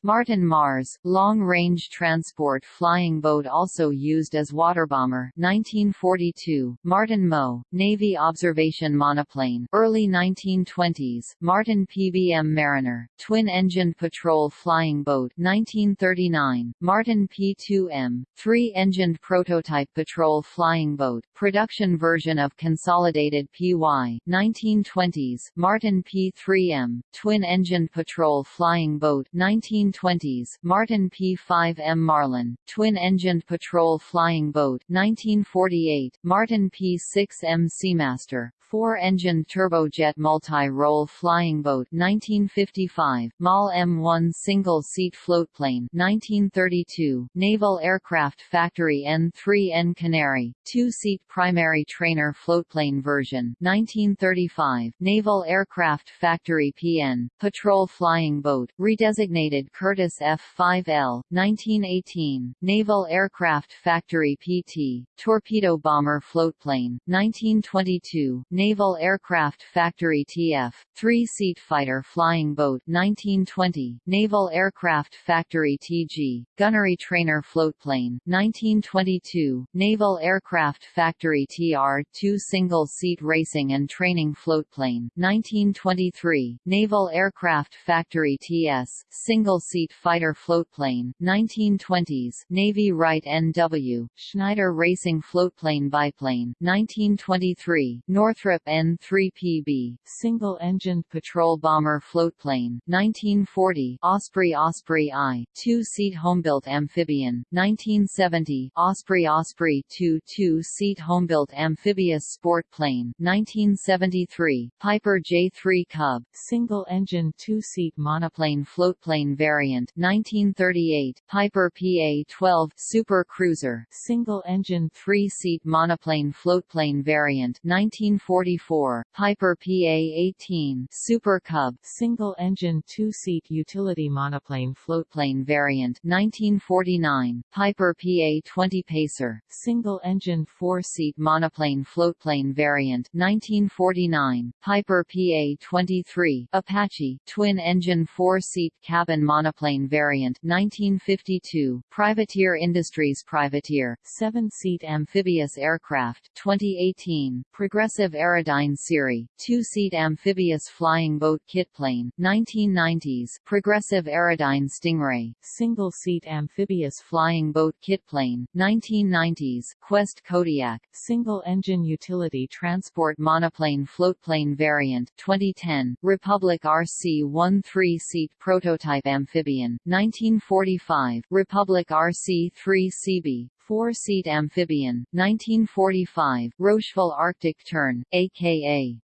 Martin Mars, long-range transport flying boat also used as waterbomber 1942, Martin Mo, Navy observation monoplane early 1920s, Martin PBM Mariner, twin-engined patrol flying boat 1939, Martin P2M, three-engined prototype patrol flying boat, production version of consolidated PY 1920s, Martin P3M, twin-engined patrol flying boat 19 1920s, Martin P-5M Marlin, twin-engined patrol flying boat 1948, Martin P-6M Seamaster, four-engined turbojet multi-role flying boat 1955, MAL M1 single-seat floatplane 1932, Naval Aircraft Factory N3N Canary, two-seat primary trainer floatplane version 1935, Naval Aircraft Factory PN, patrol flying boat, redesignated Curtiss F-5L, 1918, Naval Aircraft Factory PT, torpedo bomber floatplane, 1922, Naval Aircraft Factory TF, three-seat fighter flying boat 1920, Naval Aircraft Factory TG, gunnery trainer floatplane 1922, Naval Aircraft Factory TR, two single-seat racing and training floatplane 1923, Naval Aircraft Factory TS, single-seat fighter floatplane 1920s, Navy Wright NW, Schneider Racing floatplane biplane 1923, Northrop Northrop N-3PB, single-engined patrol bomber floatplane, 1940 Osprey Osprey I, two-seat homebuilt amphibian, 1970 Osprey Osprey II two-seat homebuilt amphibious sport plane, 1973 Piper J-3 Cub, single-engine two-seat monoplane floatplane variant, 1938 Piper PA-12 Super Cruiser, single-engine three-seat monoplane floatplane variant, 1944, Piper PA-18 Super Cub single-engine two-seat utility monoplane floatplane variant 1949, Piper PA-20 Pacer single-engine four-seat monoplane floatplane variant 1949, Piper PA-23 Apache twin-engine four-seat cabin monoplane variant 1952, Privateer Industries Privateer seven-seat amphibious aircraft 2018, Progressive Aerodyne SeaRey, two-seat amphibious flying boat kitplane, 1990s, Progressive Aerodyne Stingray, single-seat amphibious flying boat kitplane, 1990s, Quest Kodiak, single-engine utility transport monoplane floatplane variant, 2010, Republic RC-1 three-seat prototype amphibian, 1945, Republic RC-3 Seabee, four-seat amphibian, 1945, Rocheville Arctic Tern, a.k.a.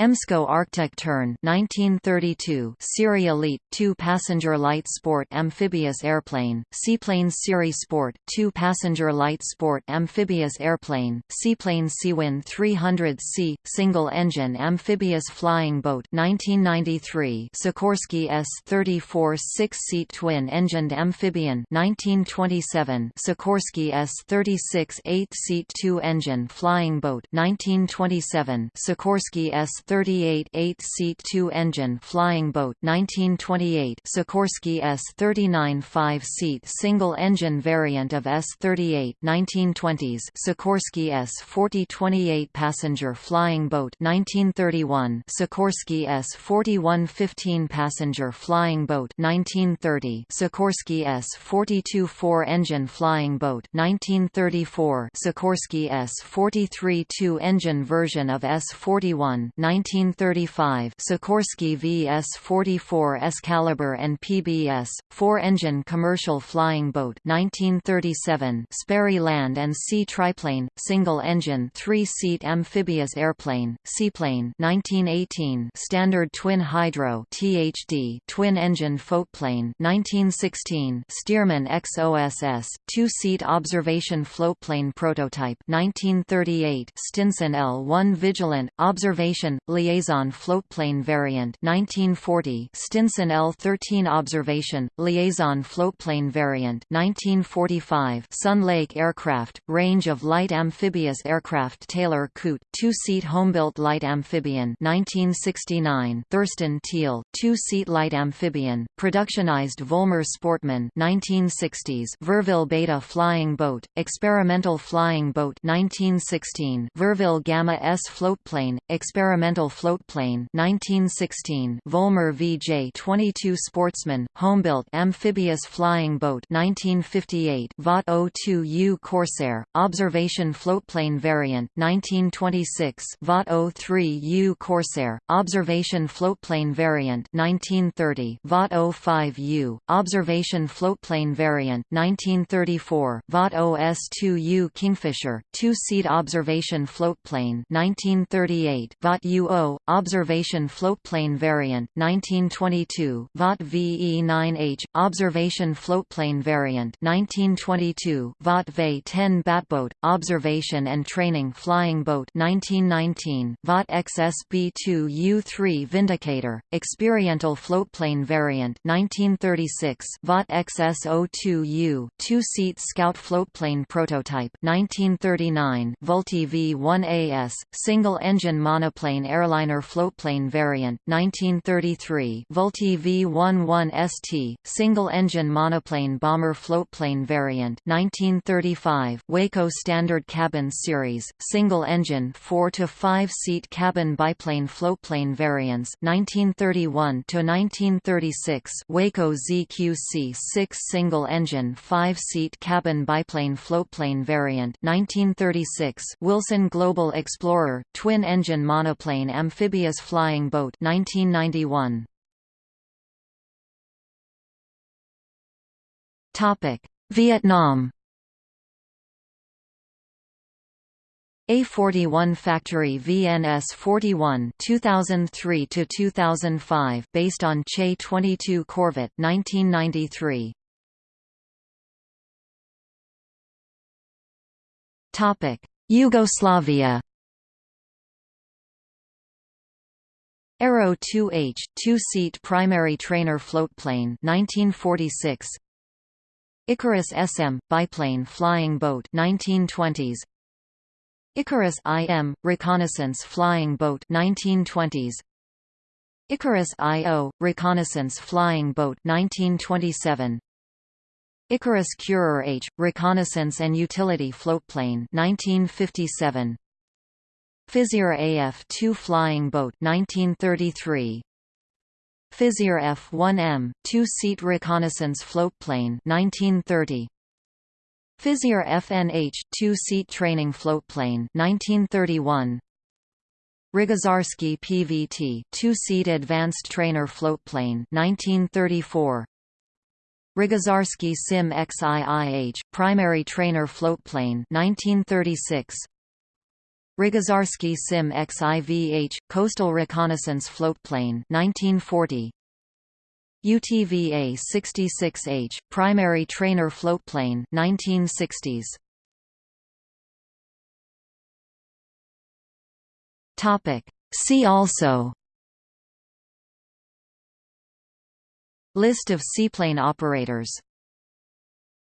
EMSCO Arctic Tern 1932 SeaRey Elite 2-passenger light sport amphibious airplane, Seaplane SeaRey Sport 2-passenger light sport amphibious airplane, Seaplane Seawind 300C, single-engine amphibious flying boat 1993 Sikorsky S-34 six-seat twin-engined amphibian 1927 Sikorsky S-36 eight-seat two-engine flying boat 1927 Sikorsky S S-38 8-seat two-engine flying boat 1928 Sikorsky S-39 5-seat single-engine variant of S-38 1920s Sikorsky S-40 28 passenger flying boat 1931 Sikorsky S-41 15 passenger flying boat 1930 Sikorsky S-42 4-engine flying boat 1934 Sikorsky S-43 2-engine version of S-41 1935 Sikorsky VS-44 Excalibur and PBS 4-engine commercial flying boat 1937 Sperry land and sea triplane single-engine 3-seat amphibious airplane seaplane 1918 standard twin hydro THD twin-engine floatplane 1916 Stearman XOSS two-seat observation floatplane prototype 1938 Stinson L-1 Vigilant observation liaison floatplane variant 1940 Stinson L-13 observation liaison floatplane variant 1945 Sun Lake aircraft range of light amphibious aircraft Taylor Coot two-seat homebuilt light amphibian 1969 Thurston Teal two-seat light amphibian productionized Volmer Sportman 1960s Verville Beta flying boat experimental flying boat 1916 Verville Gamma S floatplane experimental Floatplane 1916, Volmer VJ-22 Sportsman, Homebuilt Amphibious Flying Boat 1958, Vought-02U Corsair, Observation Floatplane Variant 1926, Vought-03U Corsair, Observation Floatplane Variant 1930, Vought-05U, Observation Floatplane Variant 1934, Vought-OS-2U Kingfisher, Two-Seat Observation Floatplane 1938, Vought-U O Observation Floatplane Variant, 1922 Vought VE9H, Observation Floatplane Variant 1922 Vought VE10 Batboat, Observation and Training Flying Boat 1919 Vought XSB2U3 Vindicator, Experimental Floatplane Variant 1936 Vought XS02U, Two-Seat Scout Floatplane Prototype 1939 Vultee V1AS, Single-Engine Monoplane airliner floatplane variant 1933 Vultee V11ST single-engine monoplane bomber floatplane variant 1935 Waco Standard Cabin Series single-engine 4 to 5 seat cabin biplane floatplane variants 1931 to 1936 Waco ZQC 6 single-engine 5-seat cabin biplane floatplane variant 1936 Wilson Global Explorer twin-engine monoplane amphibious flying boat 1991 Topic. Vietnam. A41 Factory VNS 41 2003 to 2005 based on Che 22 Corvette 1993 Topic. Yugoslavia Aero 2H two-seat primary trainer floatplane 1946 Ikarus SM biplane flying boat 1920s Ikarus IM reconnaissance flying boat 1920s Ikarus IO reconnaissance flying boat 1927 Ikarus Kurir H reconnaissance and utility floatplane 1957 Fizir AF-2 flying boat 1933 Fizir F-1M two-seat reconnaissance floatplane 1930 Fizir FNH two-seat training floatplane 1931 Rogožarski PVT two-seat advanced trainer floatplane 1934 Rogožarski Sim XIIH primary trainer floatplane 1936 Rogožarski Sim XIVH coastal reconnaissance floatplane 1940 UTVA 66H, primary trainer floatplane 1960s. Topic. See also. List of seaplane operators